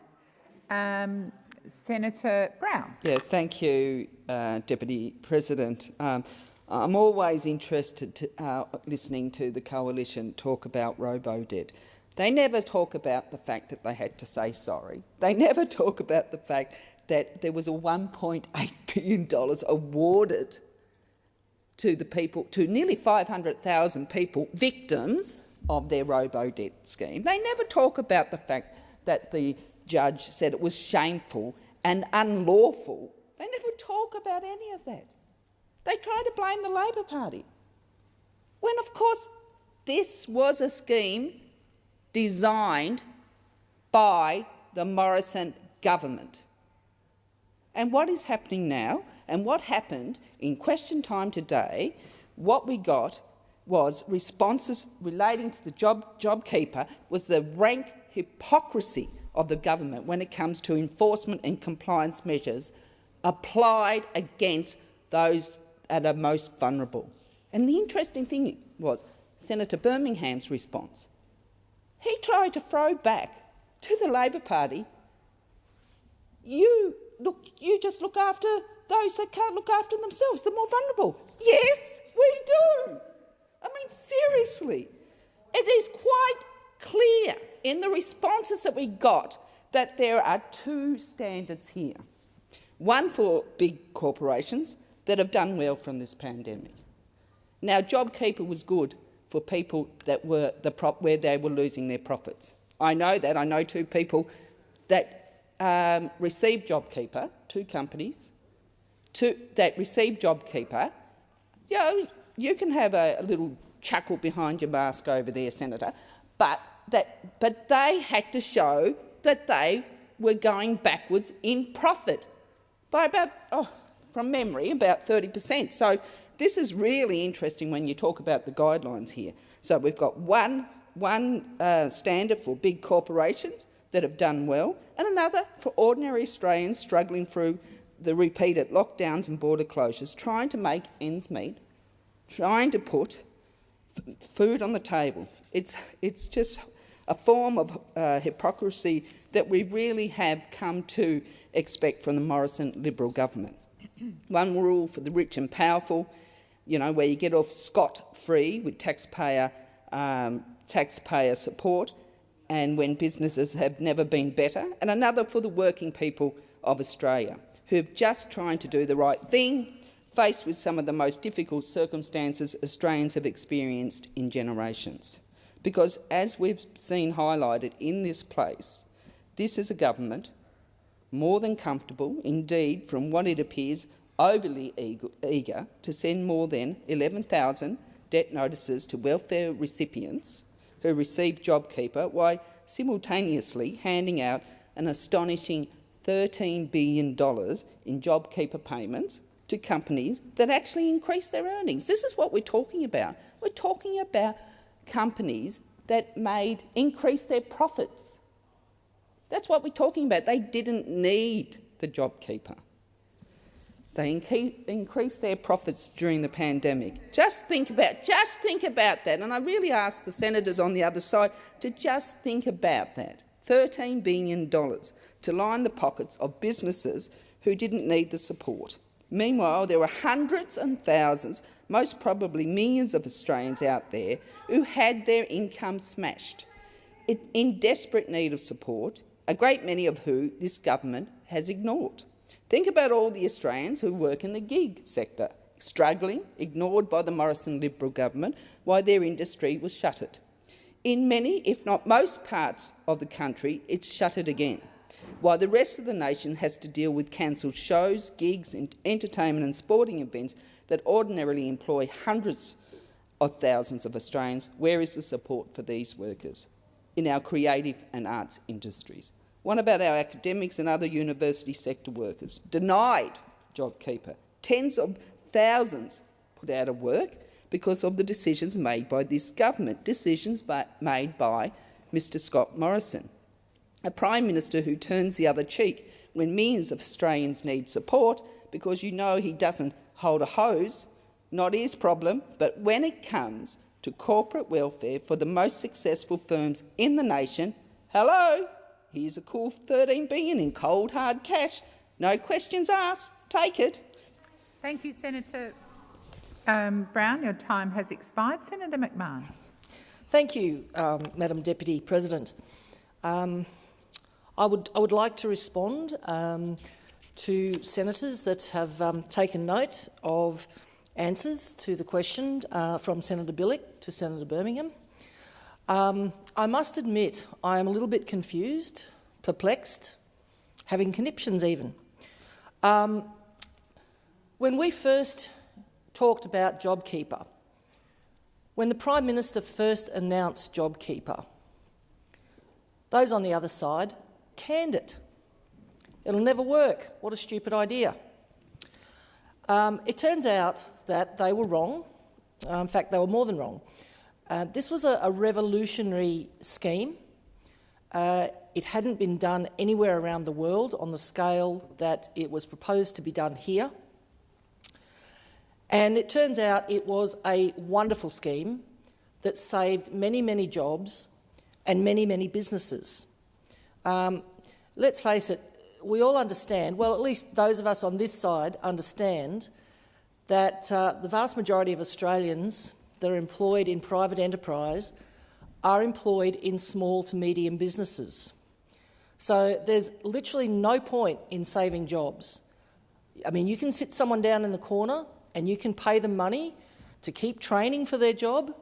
Speaker 19: Um, Senator Brown.
Speaker 22: Yeah, thank you, uh, Deputy President. Um, I'm always interested to, uh, listening to the coalition talk about robo-debt. They never talk about the fact that they had to say sorry. They never talk about the fact that there was a $1.8 billion awarded to the people, to nearly 500,000 people, victims of their robo-debt scheme. They never talk about the fact that the judge said it was shameful and unlawful. They never talk about any of that. They try to blame the Labor Party. When, of course, this was a scheme designed by the Morrison government. And what is happening now, and what happened in question time today, what we got was responses relating to the job, JobKeeper was the rank hypocrisy of the government when it comes to enforcement and compliance measures applied against those that are most vulnerable. And the interesting thing was Senator Birmingham's response. He tried to throw back to the Labor Party, you, look, you just look after those that can't look after themselves, the more vulnerable. Yes, we do. I mean, seriously, it is quite clear in the responses that we got that there are two standards here. One for big corporations that have done well from this pandemic. Now, JobKeeper was good for people that were the prop where they were losing their profits. I know that. I know two people that um, received JobKeeper, two companies, two, that received JobKeeper. You know, you can have a, a little chuckle behind your mask over there, Senator, but, that, but they had to show that they were going backwards in profit by about, oh, from memory, about 30 per cent. So this is really interesting when you talk about the guidelines here. So we've got one, one uh, standard for big corporations that have done well and another for ordinary Australians struggling through the repeated lockdowns and border closures, trying to make ends meet, trying to put food on the table. It's, it's just a form of uh, hypocrisy that we really have come to expect from the Morrison Liberal government. One rule for the rich and powerful, you know, where you get off scot-free with taxpayer, um, taxpayer support, and when businesses have never been better, and another for the working people of Australia, who are just trying to do the right thing, faced with some of the most difficult circumstances Australians have experienced in generations. Because, as we've seen highlighted in this place, this is a government more than comfortable, indeed, from what it appears, overly eager to send more than 11,000 debt notices to welfare recipients who received JobKeeper, while simultaneously handing out an astonishing $13 billion in JobKeeper payments to companies that actually increase their earnings. This is what we're talking about. We're talking about companies that made increase their profits. That's what we're talking about. They didn't need the JobKeeper. They increased their profits during the pandemic. Just think about, just think about that. And I really ask the senators on the other side to just think about that. $13 billion to line the pockets of businesses who didn't need the support. Meanwhile, there were hundreds and thousands, most probably millions of Australians out there who had their income smashed, in desperate need of support, a great many of who this government has ignored. Think about all the Australians who work in the gig sector, struggling, ignored by the Morrison Liberal government while their industry was shuttered. In many, if not most parts of the country, it's shuttered again, while the rest of the nation has to deal with cancelled shows, gigs, and entertainment and sporting events that ordinarily employ hundreds of thousands of Australians. Where is the support for these workers in our creative and arts industries? What about our academics and other university sector workers? Denied JobKeeper. Tens of thousands put out of work because of the decisions made by this government, decisions by, made by Mr Scott Morrison, a Prime Minister who turns the other cheek when millions of Australians need support because you know he doesn't hold a hose, not his problem, but when it comes to corporate welfare for the most successful firms in the nation, hello, Here's a cool 13 billion in cold hard cash. No questions asked. Take it.
Speaker 19: Thank you, Senator um, Brown. Your time has expired. Senator McMahon.
Speaker 23: Thank you, um, Madam Deputy President. Um, I would I would like to respond um, to senators that have um, taken note of answers to the question uh, from Senator Bilyk to Senator Birmingham. Um, I must admit I am a little bit confused, perplexed, having conniptions even. Um, when we first talked about JobKeeper, when the Prime Minister first announced JobKeeper, those on the other side canned it. It'll never work. What a stupid idea. Um, it turns out that they were wrong. Uh, in fact, they were more than wrong. Uh, this was a, a revolutionary scheme. Uh, it hadn't been done anywhere around the world on the scale that it was proposed to be done here. And it turns out it was a wonderful scheme that saved many, many jobs and many, many businesses. Um, let's face it, we all understand, well, at least those of us on this side understand, that uh, the vast majority of Australians that are employed in private enterprise are employed in small to medium businesses. So there's literally no point in saving jobs. I mean, you can sit someone down in the corner and you can pay them money to keep training for their job,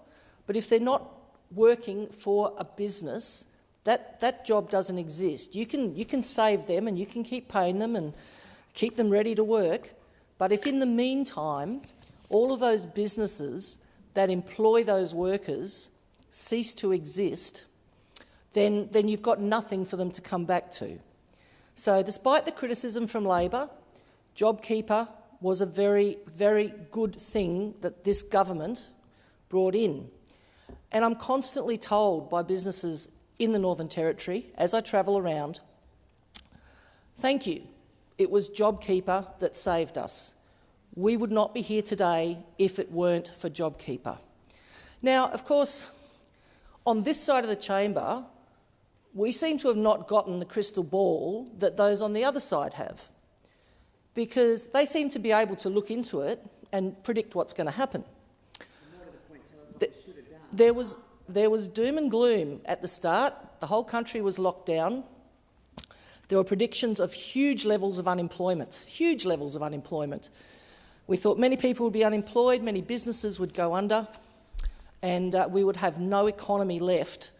Speaker 23: but if they're not working for a business, that, that job doesn't exist. You can, you can save them and you can keep paying them and keep them ready to work, but if in the meantime all of those businesses that employ those workers cease to exist, then, then you've got nothing for them to come back to. So despite the criticism from Labor, JobKeeper was a very, very good thing that this government brought in. And I'm constantly told by businesses in the Northern Territory, as I travel around, thank you, it was JobKeeper that saved us. We would not be here today if it weren't for JobKeeper. Now, of course, on this side of the chamber, we seem to have not gotten the crystal ball that those on the other side have, because they seem to be able to look into it and predict what's going to happen. There was, there was doom and gloom at the start. The whole country was locked down. There were predictions of huge levels of unemployment, huge levels of unemployment. We thought many people would be unemployed, many businesses would go under, and uh, we would have no economy left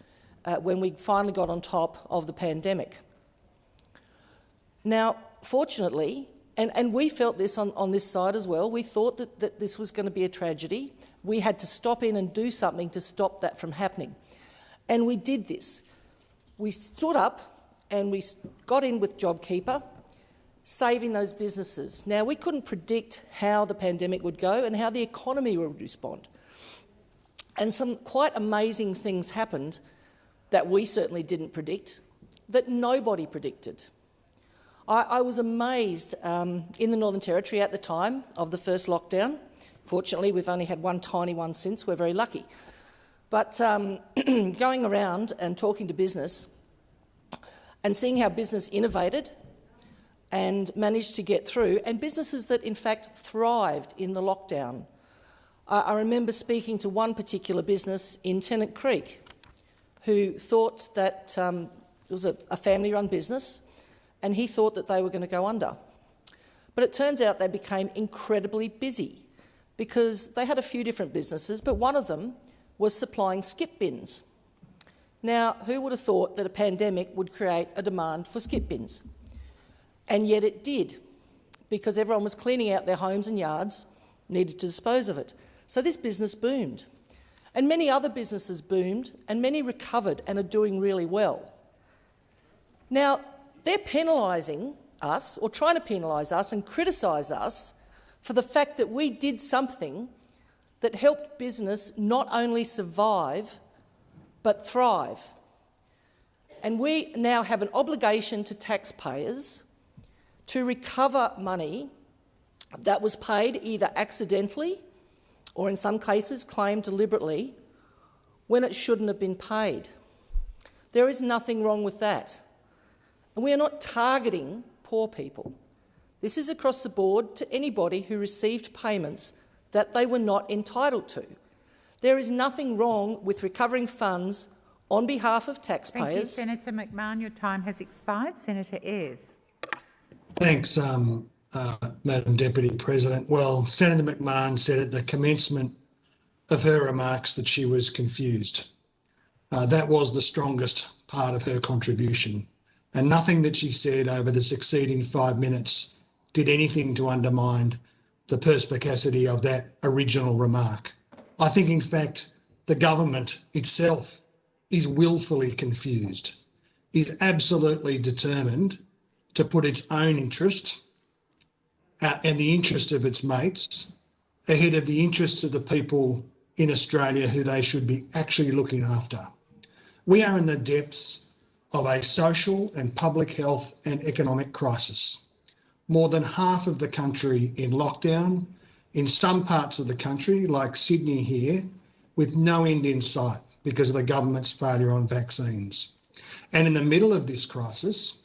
Speaker 23: uh, when we finally got on top of the pandemic. Now, fortunately, and, and we felt this on, on this side as well, we thought that, that this was going to be a tragedy. We had to stop in and do something to stop that from happening. And we did this. We stood up and we got in with JobKeeper, saving those businesses. Now, we couldn't predict how the pandemic would go and how the economy would respond. And some quite amazing things happened that we certainly didn't predict, that nobody predicted. I, I was amazed um, in the Northern Territory at the time of the first lockdown. Fortunately, we've only had one tiny one since. We're very lucky. But um, going around and talking to business and seeing how business innovated and managed to get through, and businesses that in fact thrived in the lockdown. I, I remember speaking to one particular business in Tennant Creek who thought that um, it was a, a family-run business and he thought that they were going to go under. But it turns out they became incredibly busy because they had a few different businesses, but one of them was supplying skip bins. Now, who would have thought that a pandemic would create a demand for skip bins? And yet it did, because everyone was cleaning out their homes and yards, needed to dispose of it. So this business boomed. And many other businesses boomed, and many recovered and are doing really well. Now, they're penalising us, or trying to penalise us and criticise us for the fact that we did something that helped business not only survive, but thrive. And we now have an obligation to taxpayers to recover money that was paid either accidentally or in some cases claimed deliberately when it shouldn't have been paid. There is nothing wrong with that. And we are not targeting poor people. This is across the board to anybody who received payments that they were not entitled to. There is nothing wrong with recovering funds on behalf of taxpayers.
Speaker 19: Thank you, Senator McMahon. Your time has expired. Senator Ayres.
Speaker 24: Thanks, um, uh, Madam Deputy President. Well, Senator McMahon said at the commencement of her remarks that she was confused. Uh, that was the strongest part of her contribution and nothing that she said over the succeeding five minutes did anything to undermine the perspicacity of that original remark. I think, in fact, the government itself is willfully confused, is absolutely determined to put its own interest and the interest of its mates ahead of the interests of the people in Australia who they should be actually looking after. We are in the depths of a social and public health and economic crisis. More than half of the country in lockdown, in some parts of the country, like Sydney here, with no end in sight because of the government's failure on vaccines. And in the middle of this crisis,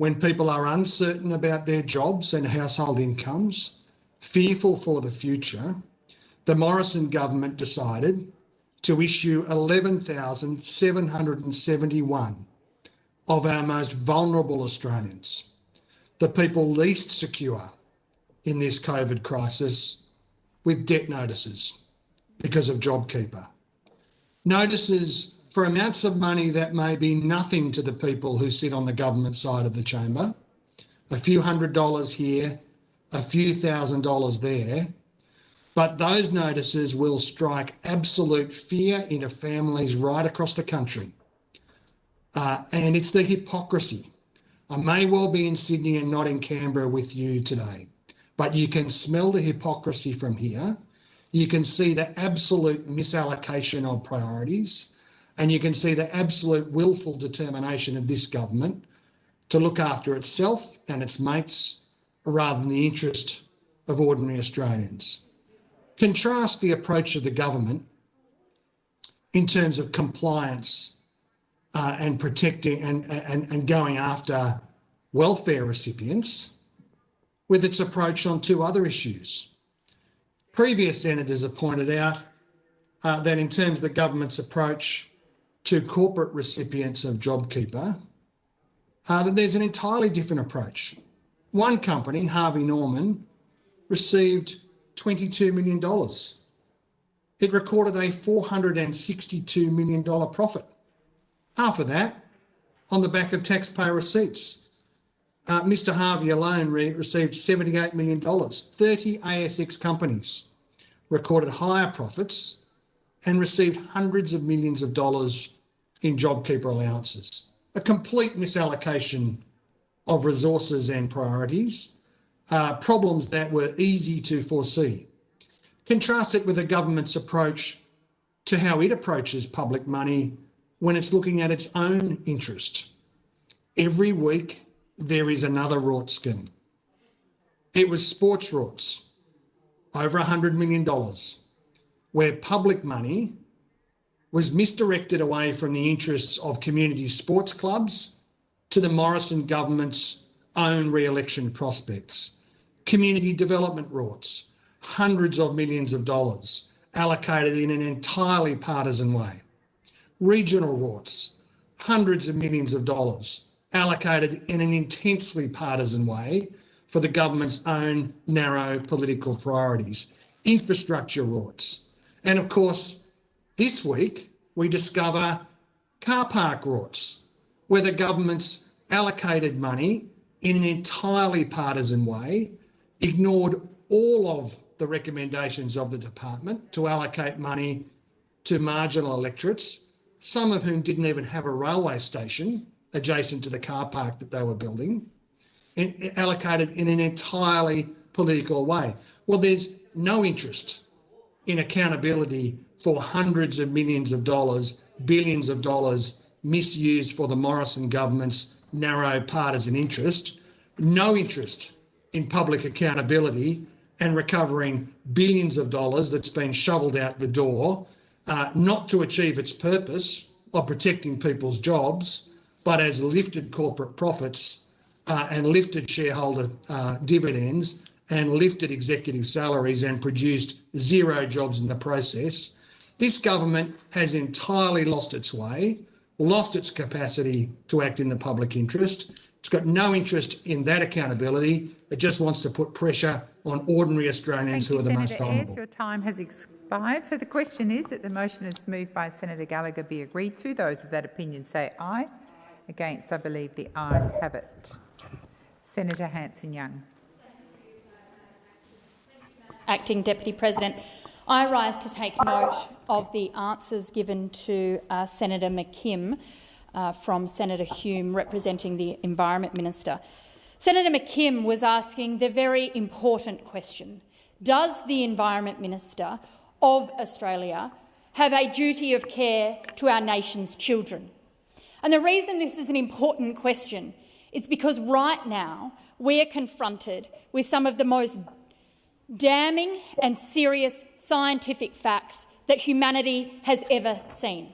Speaker 24: when people are uncertain about their jobs and household incomes, fearful for the future, the Morrison government decided to issue 11,771 of our most vulnerable Australians, the people least secure in this COVID crisis, with debt notices because of JobKeeper. Notices for amounts of money that may be nothing to the people who sit on the government side of the chamber, a few hundred dollars here, a few thousand dollars there, but those notices will strike absolute fear into families right across the country. Uh, and it's the hypocrisy. I may well be in Sydney and not in Canberra with you today, but you can smell the hypocrisy from here. You can see the absolute misallocation of priorities, and you can see the absolute willful determination of this government to look after itself and its mates rather than the interest of ordinary Australians. Contrast the approach of the government in terms of compliance uh, and protecting and, and, and going after welfare recipients with its approach on two other issues. Previous senators have pointed out uh, that in terms of the government's approach to corporate recipients of JobKeeper, uh, that there's an entirely different approach. One company, Harvey Norman, received $22 million. It recorded a $462 million profit. Half of that on the back of taxpayer receipts. Uh, Mr Harvey alone re received $78 million. 30 ASX companies recorded higher profits and received hundreds of millions of dollars in JobKeeper allowances. A complete misallocation of resources and priorities, uh, problems that were easy to foresee. Contrast it with the government's approach to how it approaches public money when it's looking at its own interest. Every week, there is another rort scheme. It was sports rorts, over $100 million, where public money was misdirected away from the interests of community sports clubs to the Morrison government's own re-election prospects. Community development rorts, hundreds of millions of dollars allocated in an entirely partisan way regional rorts, hundreds of millions of dollars allocated in an intensely partisan way for the government's own narrow political priorities, infrastructure rorts. And of course, this week we discover car park rorts, where the government's allocated money in an entirely partisan way, ignored all of the recommendations of the department to allocate money to marginal electorates some of whom didn't even have a railway station adjacent to the car park that they were building, allocated in an entirely political way. Well, there's no interest in accountability for hundreds of millions of dollars, billions of dollars misused for the Morrison government's narrow partisan interest, no interest in public accountability and recovering billions of dollars that's been shoveled out the door uh, not to achieve its purpose of protecting people's jobs, but as lifted corporate profits uh, and lifted shareholder uh, dividends and lifted executive salaries and produced zero jobs in the process. This government has entirely lost its way, lost its capacity to act in the public interest. It's got no interest in that accountability. It just wants to put pressure on ordinary Australians
Speaker 19: Thank
Speaker 3: who
Speaker 19: you,
Speaker 3: are the
Speaker 19: Senator
Speaker 3: most vulnerable.
Speaker 19: Ayres. Your time has expired. So the question is that the motion is moved by Senator Gallagher be agreed to. Those of that opinion say aye. Against, I believe the ayes have it. Senator Hanson-Young.
Speaker 25: Acting Deputy President, I rise to take note of the answers given to uh, Senator McKim uh, from Senator Hume representing the Environment Minister. Senator McKim was asking the very important question, does the Environment Minister of Australia have a duty of care to our nation's children? And the reason this is an important question is because right now we are confronted with some of the most damning and serious scientific facts that humanity has ever seen.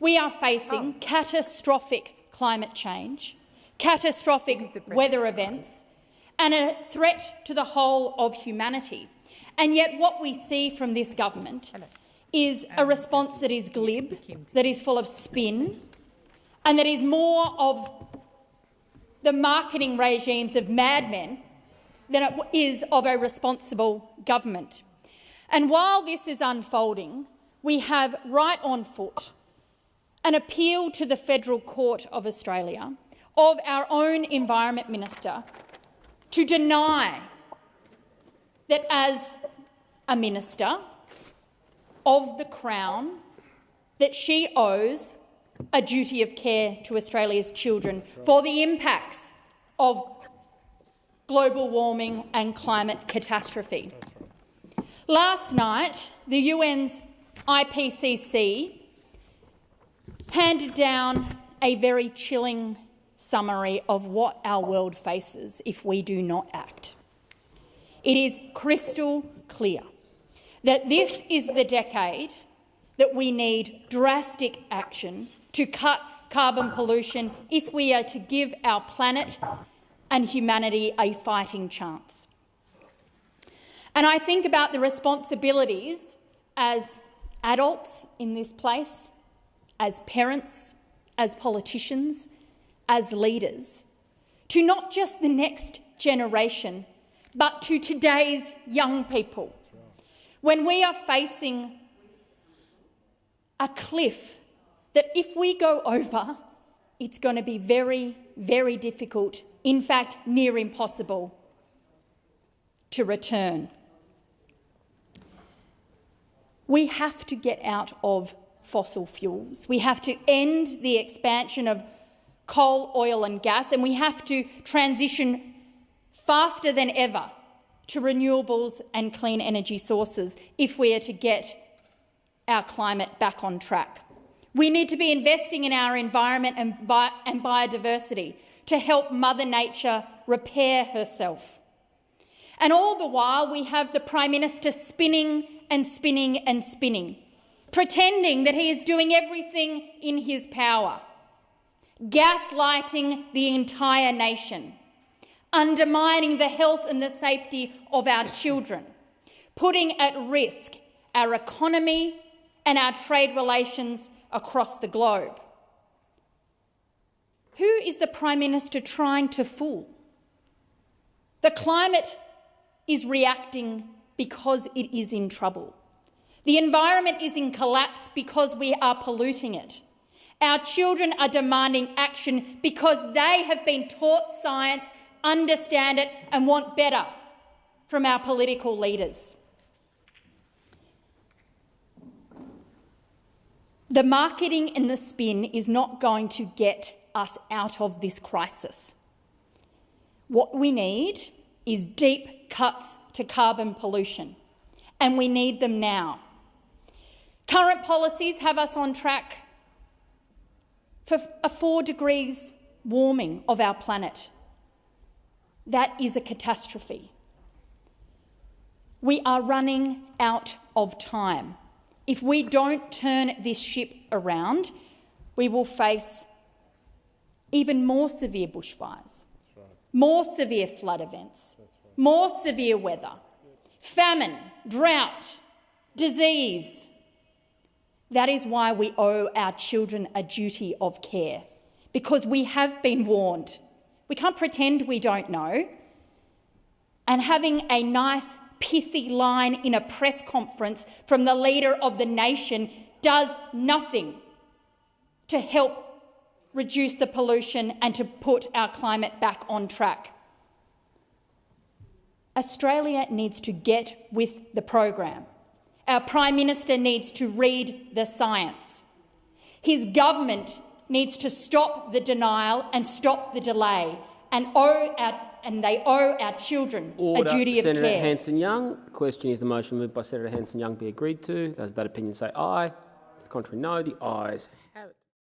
Speaker 25: We are facing oh. catastrophic climate change, catastrophic weather events, and a threat to the whole of humanity. And yet what we see from this government is a response that is glib, that is full of spin, and that is more of the marketing regimes of madmen than it is of a responsible government. And while this is unfolding, we have right on foot an appeal to the Federal Court of Australia of our own Environment Minister to deny that as a minister of the Crown that she owes a duty of care to Australia's children for the impacts of global warming and climate catastrophe. Last night, the UN's IPCC handed down a very chilling summary of what our world faces if we do not act. It is crystal clear that this is the decade that we need drastic action to cut carbon pollution if we are to give our planet and humanity a fighting chance. And I think about the responsibilities as adults in this place, as parents, as politicians, as leaders, to not just the next generation, but to today's young people. When we are facing a cliff that if we go over, it's going to be very, very difficult, in fact, near impossible to return. We have to get out of fossil fuels. We have to end the expansion of coal, oil and gas, and we have to transition faster than ever to renewables and clean energy sources if we are to get our climate back on track. We need to be investing in our environment and, bi and biodiversity to help Mother Nature repair herself. And all the while, we have the Prime Minister spinning and spinning and spinning, pretending that he is doing everything in his power, gaslighting the entire nation, undermining the health and the safety of our children, putting at risk our economy and our trade relations across the globe. Who is the Prime Minister trying to fool? The climate is reacting because it is in trouble. The environment is in collapse because we are polluting it. Our children are demanding action because they have been taught science, understand it and want better from our political leaders. The marketing and the spin is not going to get us out of this crisis. What we need is deep cuts to carbon pollution, and we need them now. Current policies have us on track for a four degrees warming of our planet. That is a catastrophe. We are running out of time. If we don't turn this ship around, we will face even more severe bushfires, right. more severe flood events, right. more severe weather, famine, drought, disease. That is why we owe our children a duty of care, because we have been warned. We can't pretend we don't know. And having a nice pithy line in a press conference from the leader of the nation does nothing to help reduce the pollution and to put our climate back on track. Australia needs to get with the program. Our Prime Minister needs to read the science. His government needs to stop the denial and stop the delay and owe our and they owe our children
Speaker 1: Order.
Speaker 25: a duty
Speaker 1: Senator
Speaker 25: of care.
Speaker 1: Senator Hanson-Young. The question is the motion moved by Senator Hanson-Young be agreed to. Those that opinion say aye. To the contrary, no. The ayes have it.